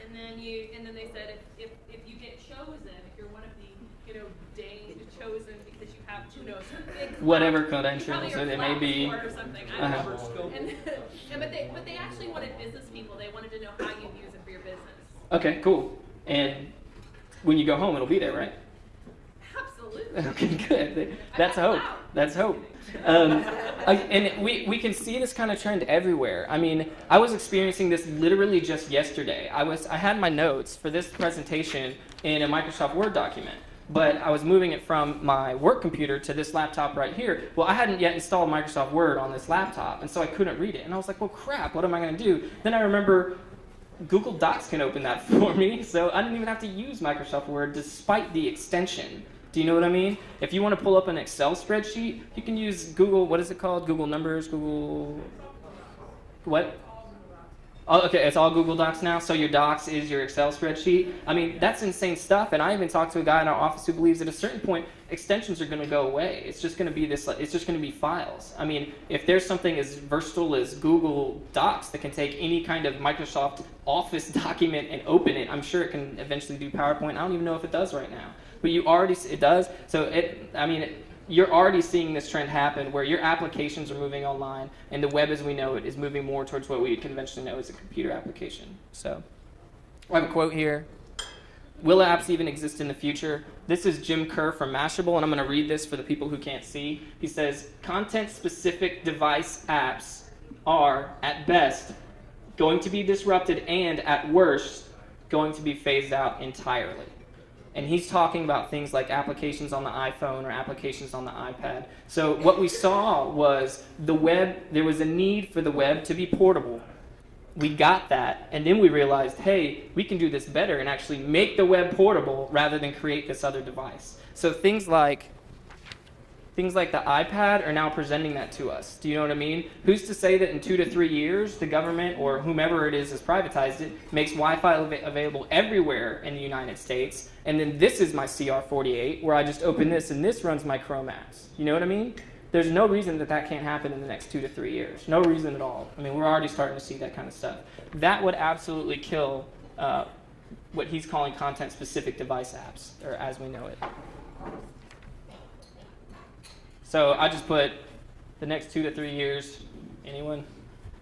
and then you, and then they said if, if, if you get chosen, if you're one of the, you know, danged chosen because you have who knows, big Whatever credentials it may be. or something. I don't Uh-huh. know. And, and but they but they actually wanted business people. They wanted to know how you use it for your business. Okay, cool. And when you go home, it'll be there, right? Absolutely. Okay, good. That's hope. That's hope. Um, I- and we, we can see this kind of trend everywhere. I mean, I was experiencing this literally just yesterday. I was I had my notes for this presentation in a Microsoft Word document, but I was moving it from my work computer to this laptop right here. Well, I hadn't yet installed Microsoft Word on this laptop, and so I couldn't read it. And I was like, well, crap, what am I going to do? Then I remember Google Docs can open that for me, so I didn't even have to use Microsoft Word despite the extension. Do you know what I mean? If you want to pull up an Excel spreadsheet, you can use Google, what is it called? Google Numbers, Google. What? Oh, okay, it's all Google Docs now. So your Docs is your Excel spreadsheet. I mean, that's insane stuff. And I even talked to a guy in our office who believes at a certain point extensions are going to go away. It's just going to be this. It's just going to be files. I mean, if there's something as versatile as Google Docs that can take any kind of Microsoft Office document and open it, I'm sure it can eventually do PowerPoint. I don't even know if it does right now, but you already it does. So it. I mean. It, you're already seeing this trend happen where your applications are moving online and the web as we know it is moving more towards what we conventionally know as a computer application. So I have a quote here. Will apps even exist in the future? This is Jim Kerr from Mashable, and I'm going to read this for the people who can't see. He says, content specific device apps are, at best, going to be disrupted and, at worst, going to be phased out entirely. And he's talking about things like applications on the iPhone or applications on the iPad. So what we saw was the web, there was a need for the web to be portable. We got that, and then we realized, hey, we can do this better and actually make the web portable rather than create this other device. So things like things like the iPad are now presenting that to us. Do you know what I mean? Who's to say that in two to three years, the government or whomever it is has privatized it, makes Wi-Fi av- available everywhere in the United States, and then this is my CR48, where I just open this and this runs my Chrome apps. You know what I mean? There's no reason that that can't happen in the next two to three years. No reason at all. I mean, we're already starting to see that kind of stuff. That would absolutely kill uh, what he's calling content-specific device apps, or as we know it. So I just put the next two to three years. Anyone?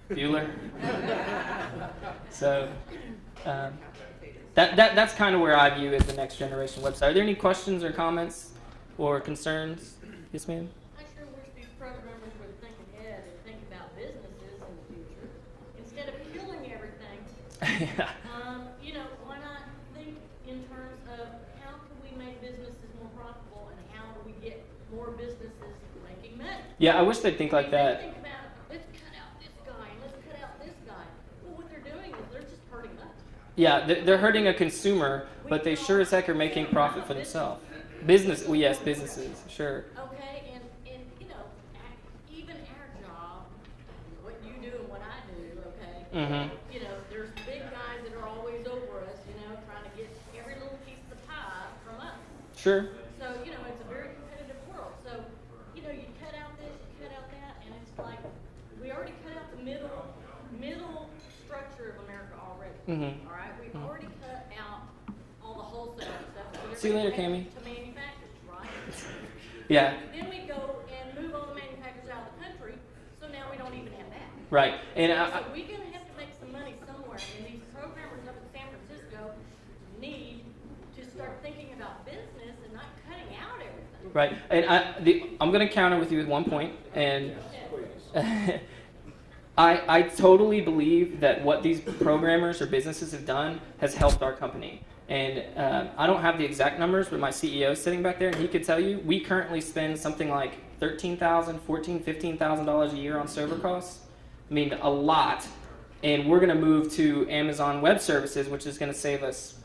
Bueller? so um, that, that, that's kind of where I view as the next generation website. Are there any questions or comments or concerns? Yes, ma'am? I sure wish these programmers would think ahead and think about businesses in the future. Instead of killing everything, yeah. um, you know, why not think in terms of how can we make businesses more profitable and how do we get more businesses making money? Yeah, I wish they'd think like I mean, they that. think about, let's cut out this guy and let's cut out this guy. Well, what they're doing is they're just hurting us. Yeah, they're, they're hurting a consumer, but they sure as heck are making profit for themselves. Business, well, yes, businesses, sure. Okay, and, and, you know, even our job, what you do and what I do, okay? Mhm. You know, there's big guys that are always over us, you know, trying to get every little piece of the pie from us. Sure. So, you know, it's a very competitive world. So, you know, you cut out this, you cut out that, and it's like, we already cut out the middle, middle structure of Mhm. All right, we've Mhm. already cut out all the wholesale stuff. See you later, Cami. To manufacturers, right? Yeah, Then we go and move all the manufacturers out of the country, so now we don't even have that. right. And I, So we're gonna have to make some money somewhere, and these programmers up in San Francisco need to start thinking about business and not cutting out everything. Right, and I, the, I'm going to counter with you with one point, and I, I totally believe that what these programmers or businesses have done has helped our company. And um, I don't have the exact numbers, but my CEO is sitting back there, and he could tell you we currently spend something like thirteen thousand, fourteen, fifteen thousand dollars a year on server costs. I mean, a lot. And we're going to move to Amazon Web Services, which is going to save us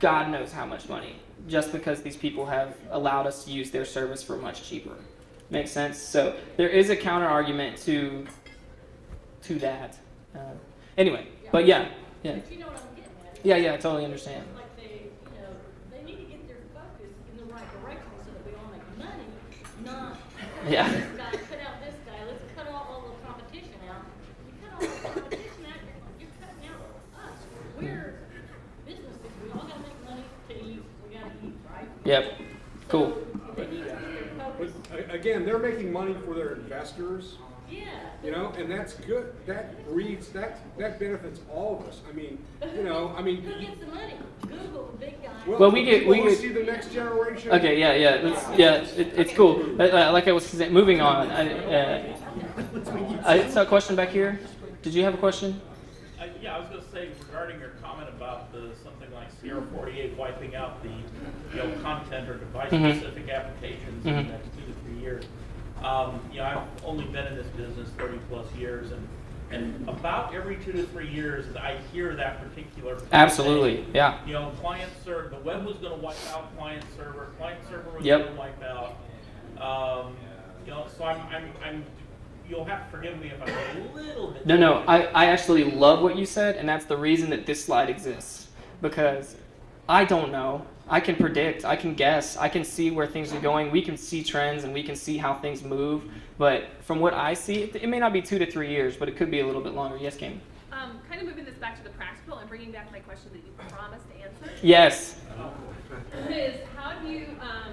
God knows how much money just because these people have allowed us to use their service for much cheaper. Makes sense? So there is a counter argument to to that. Uh, anyway, but yeah, yeah, But you know what I'm getting at? yeah, yeah. I totally understand. Like they, you know, they need to get their focus in the right direction so that we all make money, not Yeah. this guy, cut out this guy, let's cut all, all the competition out. You cut all the competition out, you're, you're cutting out us. We're businesses, we all gotta make money to eat, we gotta eat, right? Yep. So Cool. They need to get their focus But again, they're making money for their investors, Yeah. you know, and that's good. That breeds, that, that benefits all of us. I mean, you know, I mean. Who gets the money? Google, the big guy. Well, we get- we get- See the next generation. Okay, yeah, yeah, that's, yeah, it, it's cool. Uh, uh, like I was saying, moving on. I, uh, I saw a question back here. Did you have a question? Uh, yeah, I was gonna say regarding your comment about the, something like CR forty-eight wiping out the, you know, content or device-specific applications in the Mhm. next two to three years. Um, you know, I've only been in this business thirty-plus years, and, and about every two to three years, I hear that particular. Absolutely, saying, yeah. You know, client server, the web was gonna wipe out client server, client server was Yep. gonna wipe out. Um, you know, so I'm, I'm, I'm, you'll have to forgive me if I'm a little bit. No, no, I, I actually love what you said, and that's the reason that this slide exists. Because I don't know. I can predict, I can guess, I can see where things are going, we can see trends, and we can see how things move. But from what I see, it, it may not be two to three years, but it could be a little bit longer. Yes, Kim? Um, kind of moving this back to the practical and bringing back my question that you promised to answer. Yes. is how do you um,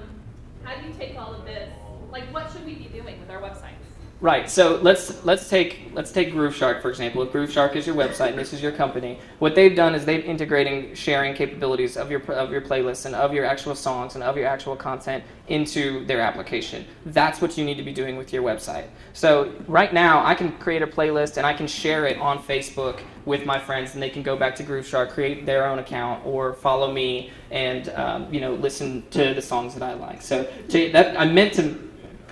how do you take all of this? Like, what should we be doing with our websites? Right. So let's let's take let's take GrooveShark for example. If GrooveShark is your website and this is your company, what they've done is they've integrating sharing capabilities of your of your playlists and of your actual songs and of your actual content into their application. That's what you need to be doing with your website. So right now, I can create a playlist and I can share it on Facebook with my friends, and they can go back to GrooveShark, create their own account, or follow me and um, you know listen to the songs that I like. So to, that I meant to.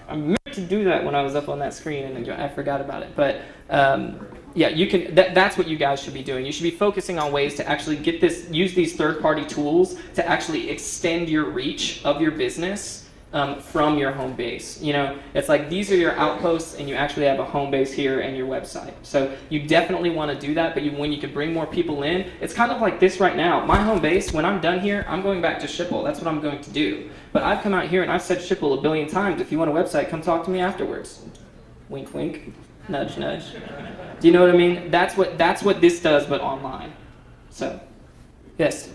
I meant to do that when I was up on that screen, and I forgot about it. But um, yeah, you can. That, that's what you guys should be doing. You should be focusing on ways to actually get this, use these third-party tools to actually extend your reach of your business um, from your home base. You know, it's like these are your outposts, and you actually have a home base here and your website. So you definitely want to do that. But you, when you can bring more people in, it's kind of like this right now. My home base. When I'm done here, I'm going back to Schipul. That's what I'm going to do. But I've come out here and I've said Schipul a billion times. If you want a website, come talk to me afterwards. Wink, wink. Nudge, nudge. Do you know what I mean? That's what that's what this does, but online. So, yes.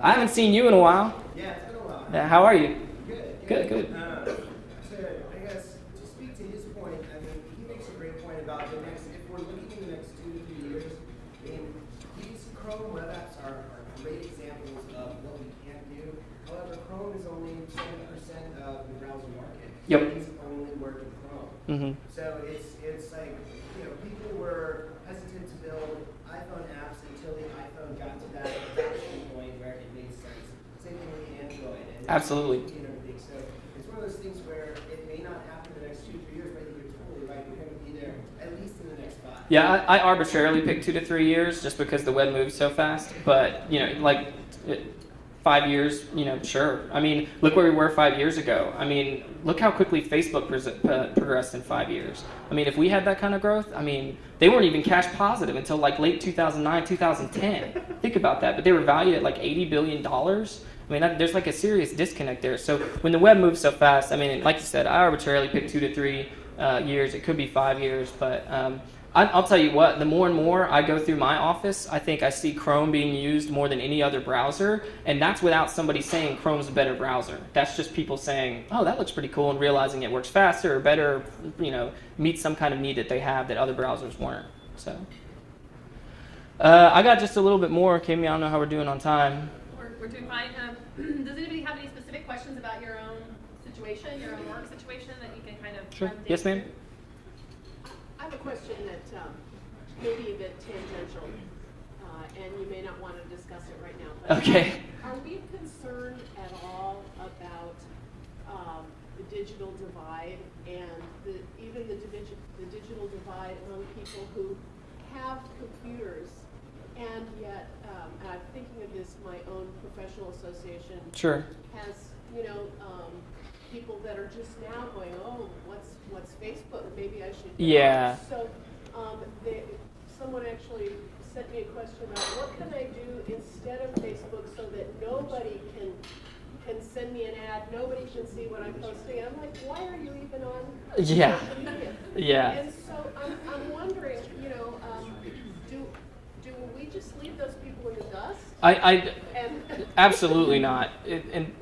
I haven't seen you in a while. Yeah, it's been a while. How are you? Good. Good. Uh, so I guess to speak to his point, I mean, he makes a great point about the next. If we're looking in the next two to three years, I mean, these Chrome web apps are, are great examples of what we can do. However, Chrome is only seven percent of the browser market. Yep. These only work in Chrome. Mm-hmm. So it's it's like you know people were hesitant to build iPhone apps until the iPhone got to that adoption point where it made sense. Same thing with Android and Absolutely. and everything. So it's one of those things where it may not happen in the next two three years, but you're totally right. You're going to be there at least in the next five. Yeah, I, I arbitrarily picked two to three years just because the web moves so fast. But you know, like it, five years, you know, sure. I mean, look where we were five years ago. I mean, look how quickly Facebook uh, progressed in five years. I mean, if we had that kind of growth, I mean, they weren't even cash positive until like late 2009, 2010. Think about that. But they were valued at like 80 billion dollars. I mean, that, there's like a serious disconnect there. So when the web moves so fast, I mean, like you said, I arbitrarily picked two to three uh, years. It could be five years, but um, I, I'll tell you what. The more and more I go through my office, I think I see Chrome being used more than any other browser, and that's without somebody saying Chrome's a better browser. That's just people saying, "Oh, that looks pretty cool," and realizing it works faster or better, you know, meets some kind of need that they have that other browsers weren't. So. Uh, I got just a little bit more, Kimmy. I don't know how we're doing on time. We're, we're doing fine. Um, does anybody have any specific questions about your own situation, your own work situation that you can kind of Sure. Yes, ma'am. I have a question that um, may be a bit tangential, uh, and you may not want to discuss it right now. But Okay. Are we concerned at all about um, the digital divide and the, even the, divi- the digital divide among people who have computers and yet, um, and I'm thinking of this, my own professional association Sure. has, you know, um, people that are just now going, oh, what's what's Facebook? Maybe I should. Yeah. So, um, they, someone actually sent me a question about what can I do instead of Facebook so that nobody can can send me an ad, nobody can see what I'm posting. I'm like, why are you even on? Yeah. media? Yeah. And so I'm, I'm wondering, you know, um, we just leave those people in the dust? I, I And absolutely not. It, and do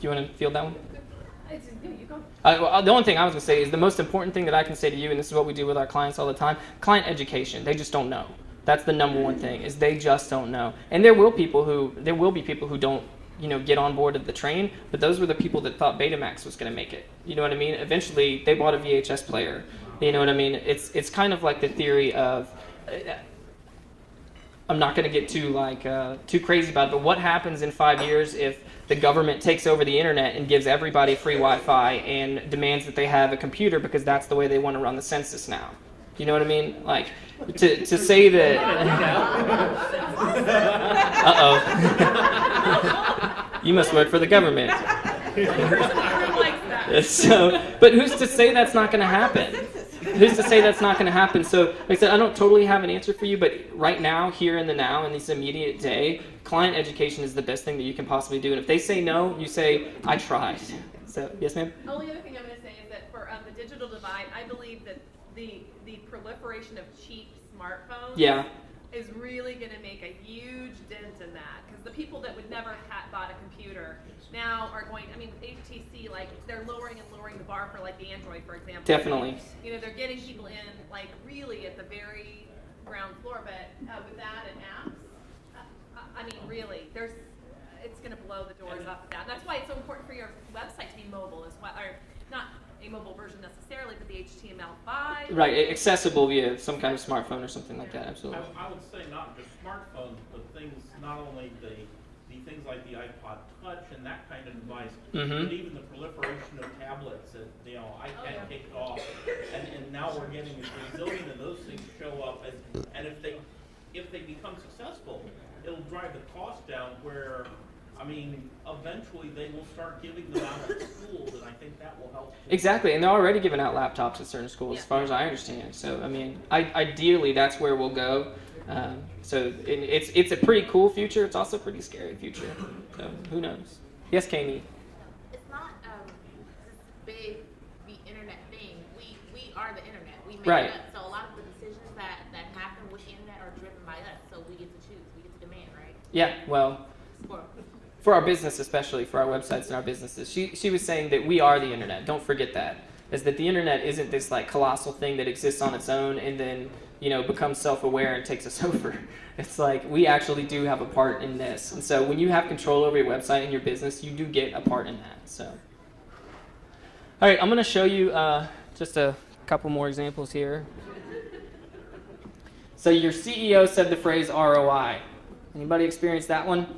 you want to field that one? It's, no, you go. Uh, well, the only thing I was going to say is the most important thing that I can say to you, and this is what we do with our clients all the time client education. They just don't know. That's the number one thing is they just don't know. And there will people who there will be people who don't you know get on board of the train, but those were the people that thought Betamax was going to make it. You know what I mean? Eventually, they bought a VHS player. You know what I mean? It's it's kind of like the theory of. Uh, I'm not going to get too like uh, too crazy about it, but what happens in five years if the government takes over the internet and gives everybody free Wi-Fi and demands that they have a computer because that's the way they want to run the census now? You know what I mean? Like to to say that. uh oh. you must work for the government. so, but who's to say that's not going to happen? Who's to say that's not going to happen? So, like I said, I don't totally have an answer for you, but right now, here in the now, in this immediate day, client education is the best thing that you can possibly do. And if they say no, you say, I tried. So, yes, ma'am? The Only other thing I'm going to say is that for um, the digital divide, I believe that the, the proliferation of cheap smartphones Yeah. Is really going to make a huge dent in that. Because the people that would never have bought a computer now are going, I mean, HTC, like, they're lowering and lowering the bar for, like, the Android, for example. Definitely. You know, they're getting people in, like, really at the very ground floor. But uh, with that and apps, uh, I mean, really, there's, it's going to blow the doors off of that. And that's why it's so important for your website to be mobile as well, or not a mobile version necessarily, but the HTML5. Right, accessible via some kind of smartphone or something like that, absolutely. I, I would say not just smartphones, but things, not only the, the things like the iPod Touch and that kind of device, Mhm. but even the proliferation of tablets that, you know, I Oh, can't yeah. take it off. And, and now we're getting a gazillion of those things show up, and, and if they, if they become successful, it'll drive the cost down where, I mean, eventually they will start giving them out at schools, and I think that will help. too. Exactly, and they're already giving out laptops at certain schools, as far as I understand. So, I mean, I, ideally, that's where we'll go. Um, so, it, it's it's a pretty cool future. It's also a pretty scary future. So, who knows? Yes, Cami. It's not um, this big the internet thing. We we are the internet. We make Right. it up. So a lot of the decisions that that happen with the internet are driven by us. So we get to choose. We get to demand, right? Yeah, well, Or for our business, especially for our websites and our businesses, she she was saying that we are the internet. Don't forget that. Is that the internet isn't this like colossal thing that exists on its own and then you know becomes self-aware and takes us over. It's like we actually do have a part in this, and so when you have control over your website and your business, you do get a part in that. So, all right, I'm going to show you uh, just a couple more examples here. So your CEO said the phrase ROI. Anybody experience that one?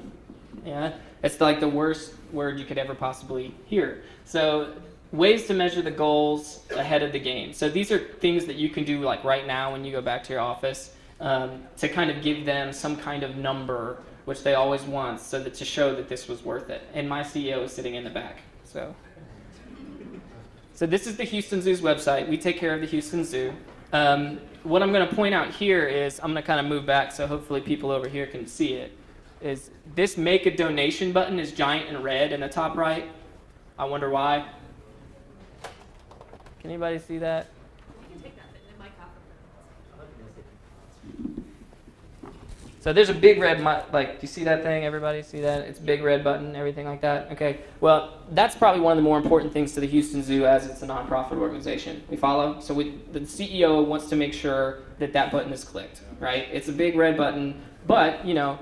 Yeah, it's like the worst word you could ever possibly hear. So, ways to measure the goals ahead of the game. So, these are things that you can do like right now when you go back to your office um, to kind of give them some kind of number, which they always want, so that to show that this was worth it. And my CEO is sitting in the back. So, so this is the Houston Zoo's website. We take care of the Houston Zoo. Um, what I'm going to point out here is I'm going to kind of move back so hopefully people over here can see it. Is this make a donation button is giant and red in the top right? I wonder why. Can anybody see that? So there's a big red, like, do you see that thing? Everybody see that? It's big red button, everything like that. Okay. Well, that's probably one of the more important things to the Houston Zoo as it's a nonprofit organization. We follow. So we, the CEO wants to make sure that that button is clicked, right? It's a big red button, but you know,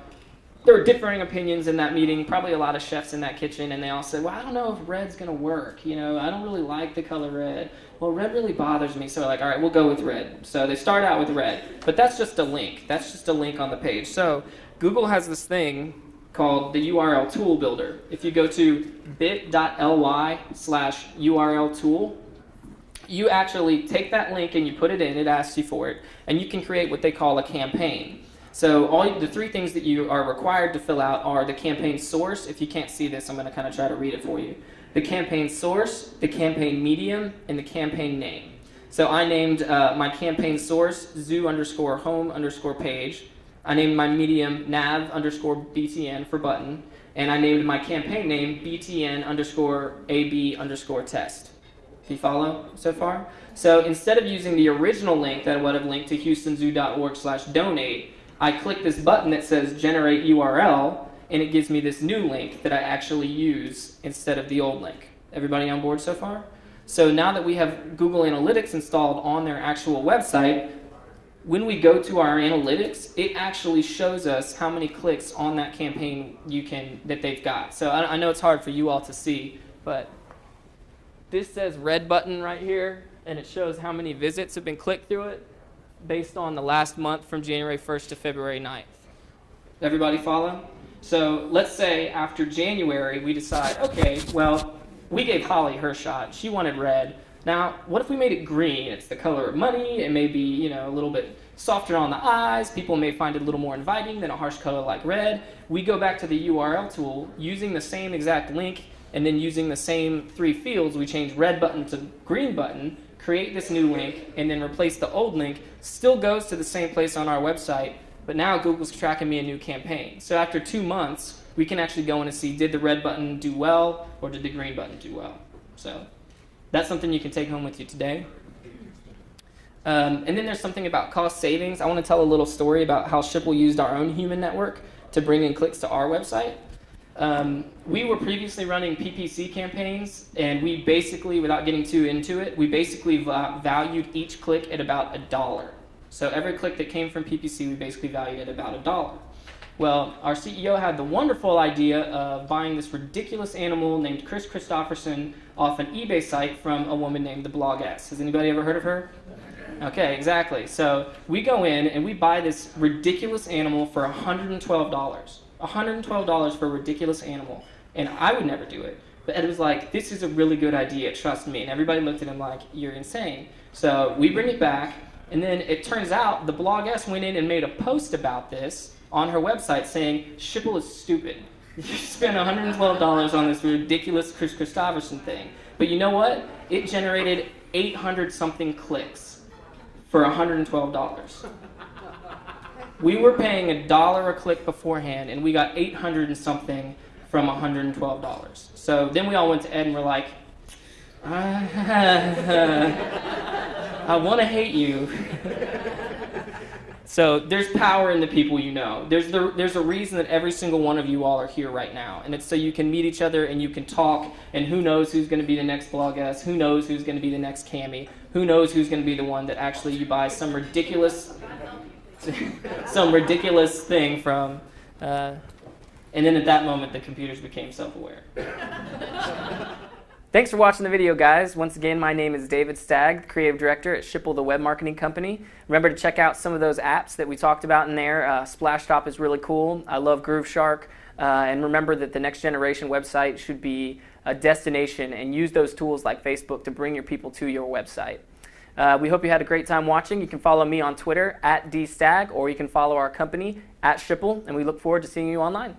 there were differing opinions in that meeting. Probably a lot of chefs in that kitchen, and they all said, "Well, I don't know if red's gonna work. You know, I don't really like the color red. Well, red really bothers me." So like, "All right, we'll go with red." So they start out with red, but that's just a link. That's just a link on the page. So Google has this thing called the URL Tool Builder. If you go to bit.ly slash URL tool, you actually take that link and you put it in. It asks you for it, and you can create what they call a campaign. So all the three things that you are required to fill out are the campaign source. If you can't see this, I'm going to kind of try to read it for you. The campaign source, the campaign medium, and the campaign name. So I named uh, my campaign source zoo underscore home underscore page. I named my medium nav underscore btn for button, and I named my campaign name btn underscore ab underscore test. Do you follow so far? So instead of using the original link that would have linked to houstonzoo.org slash donate, I click this button that says generate URL, and it gives me this new link that I actually use instead of the old link. Everybody on board so far? So now that we have Google Analytics installed on their actual website, when we go to our analytics, it actually shows us how many clicks on that campaign you can that they've got. So I, I know it's hard for you all to see, but this says red button right here, and it shows how many visits have been clicked through it based on the last month from January 1st to February 9th. Everybody follow? So let's say after January we decide, okay, well, we gave Holly her shot. She wanted red. Now, what if we made it green? It's the color of money. It may be, you know, a little bit softer on the eyes. People may find it a little more inviting than a harsh color like red. We go back to the URL tool using the same exact link and then using the same three fields, we change red button to green button, create this new link, and then replace the old link. Still goes to the same place on our website, but now Google's tracking me a new campaign. So after two months, we can actually go in and see did the red button do well or did the green button do well. So that's something you can take home with you today. Um, and then there's something about cost savings. I want to tell a little story about how Schipul used our own human network to bring in clicks to our website. Um, we were previously running PPC campaigns, and we basically, without getting too into it, we basically va valued each click at about a dollar. So every click that came from PPC, we basically valued at about a dollar. Well, our CEO had the wonderful idea of buying this ridiculous animal named Chris Christopherson off an eBay site from a woman named the Bloggess. Has anybody ever heard of her? Okay, exactly. So we go in and we buy this ridiculous animal for $112. $112 for a ridiculous animal. And I would never do it. But Ed was like, this is a really good idea, trust me. And everybody looked at him like, you're insane. So we bring it back, and then it turns out the Bloggess went in and made a post about this on her website saying, Schipul is stupid. You spent $112 on this ridiculous Chris Christopherson thing. But you know what? It generated 800 something clicks for $112. We were paying a dollar a click beforehand, and we got 800 and something from $112. So then we all went to Ed and were like, ah, I want to hate you. so there's power in the people you know. There's, the, there's a reason that every single one of you all are here right now. And it's so you can meet each other and you can talk, and who knows who's going to be the next Bloggess, who knows who's going to be the next Cami, who knows who's going to be the one that actually you buy some ridiculous, some ridiculous thing from. Uh, and then at that moment, the computers became self-aware. Thanks for watching the video, guys. Once again, my name is David Stagg, Creative Director at Schipul, the web marketing company. Remember to check out some of those apps that we talked about in there. Uh, Splashtop is really cool. I love Grooveshark. Uh, and remember that the next generation website should be a destination and use those tools like Facebook to bring your people to your website. Uh, we hope you had a great time watching. You can follow me on Twitter at dstag or you can follow our company at Schipul and we look forward to seeing you online.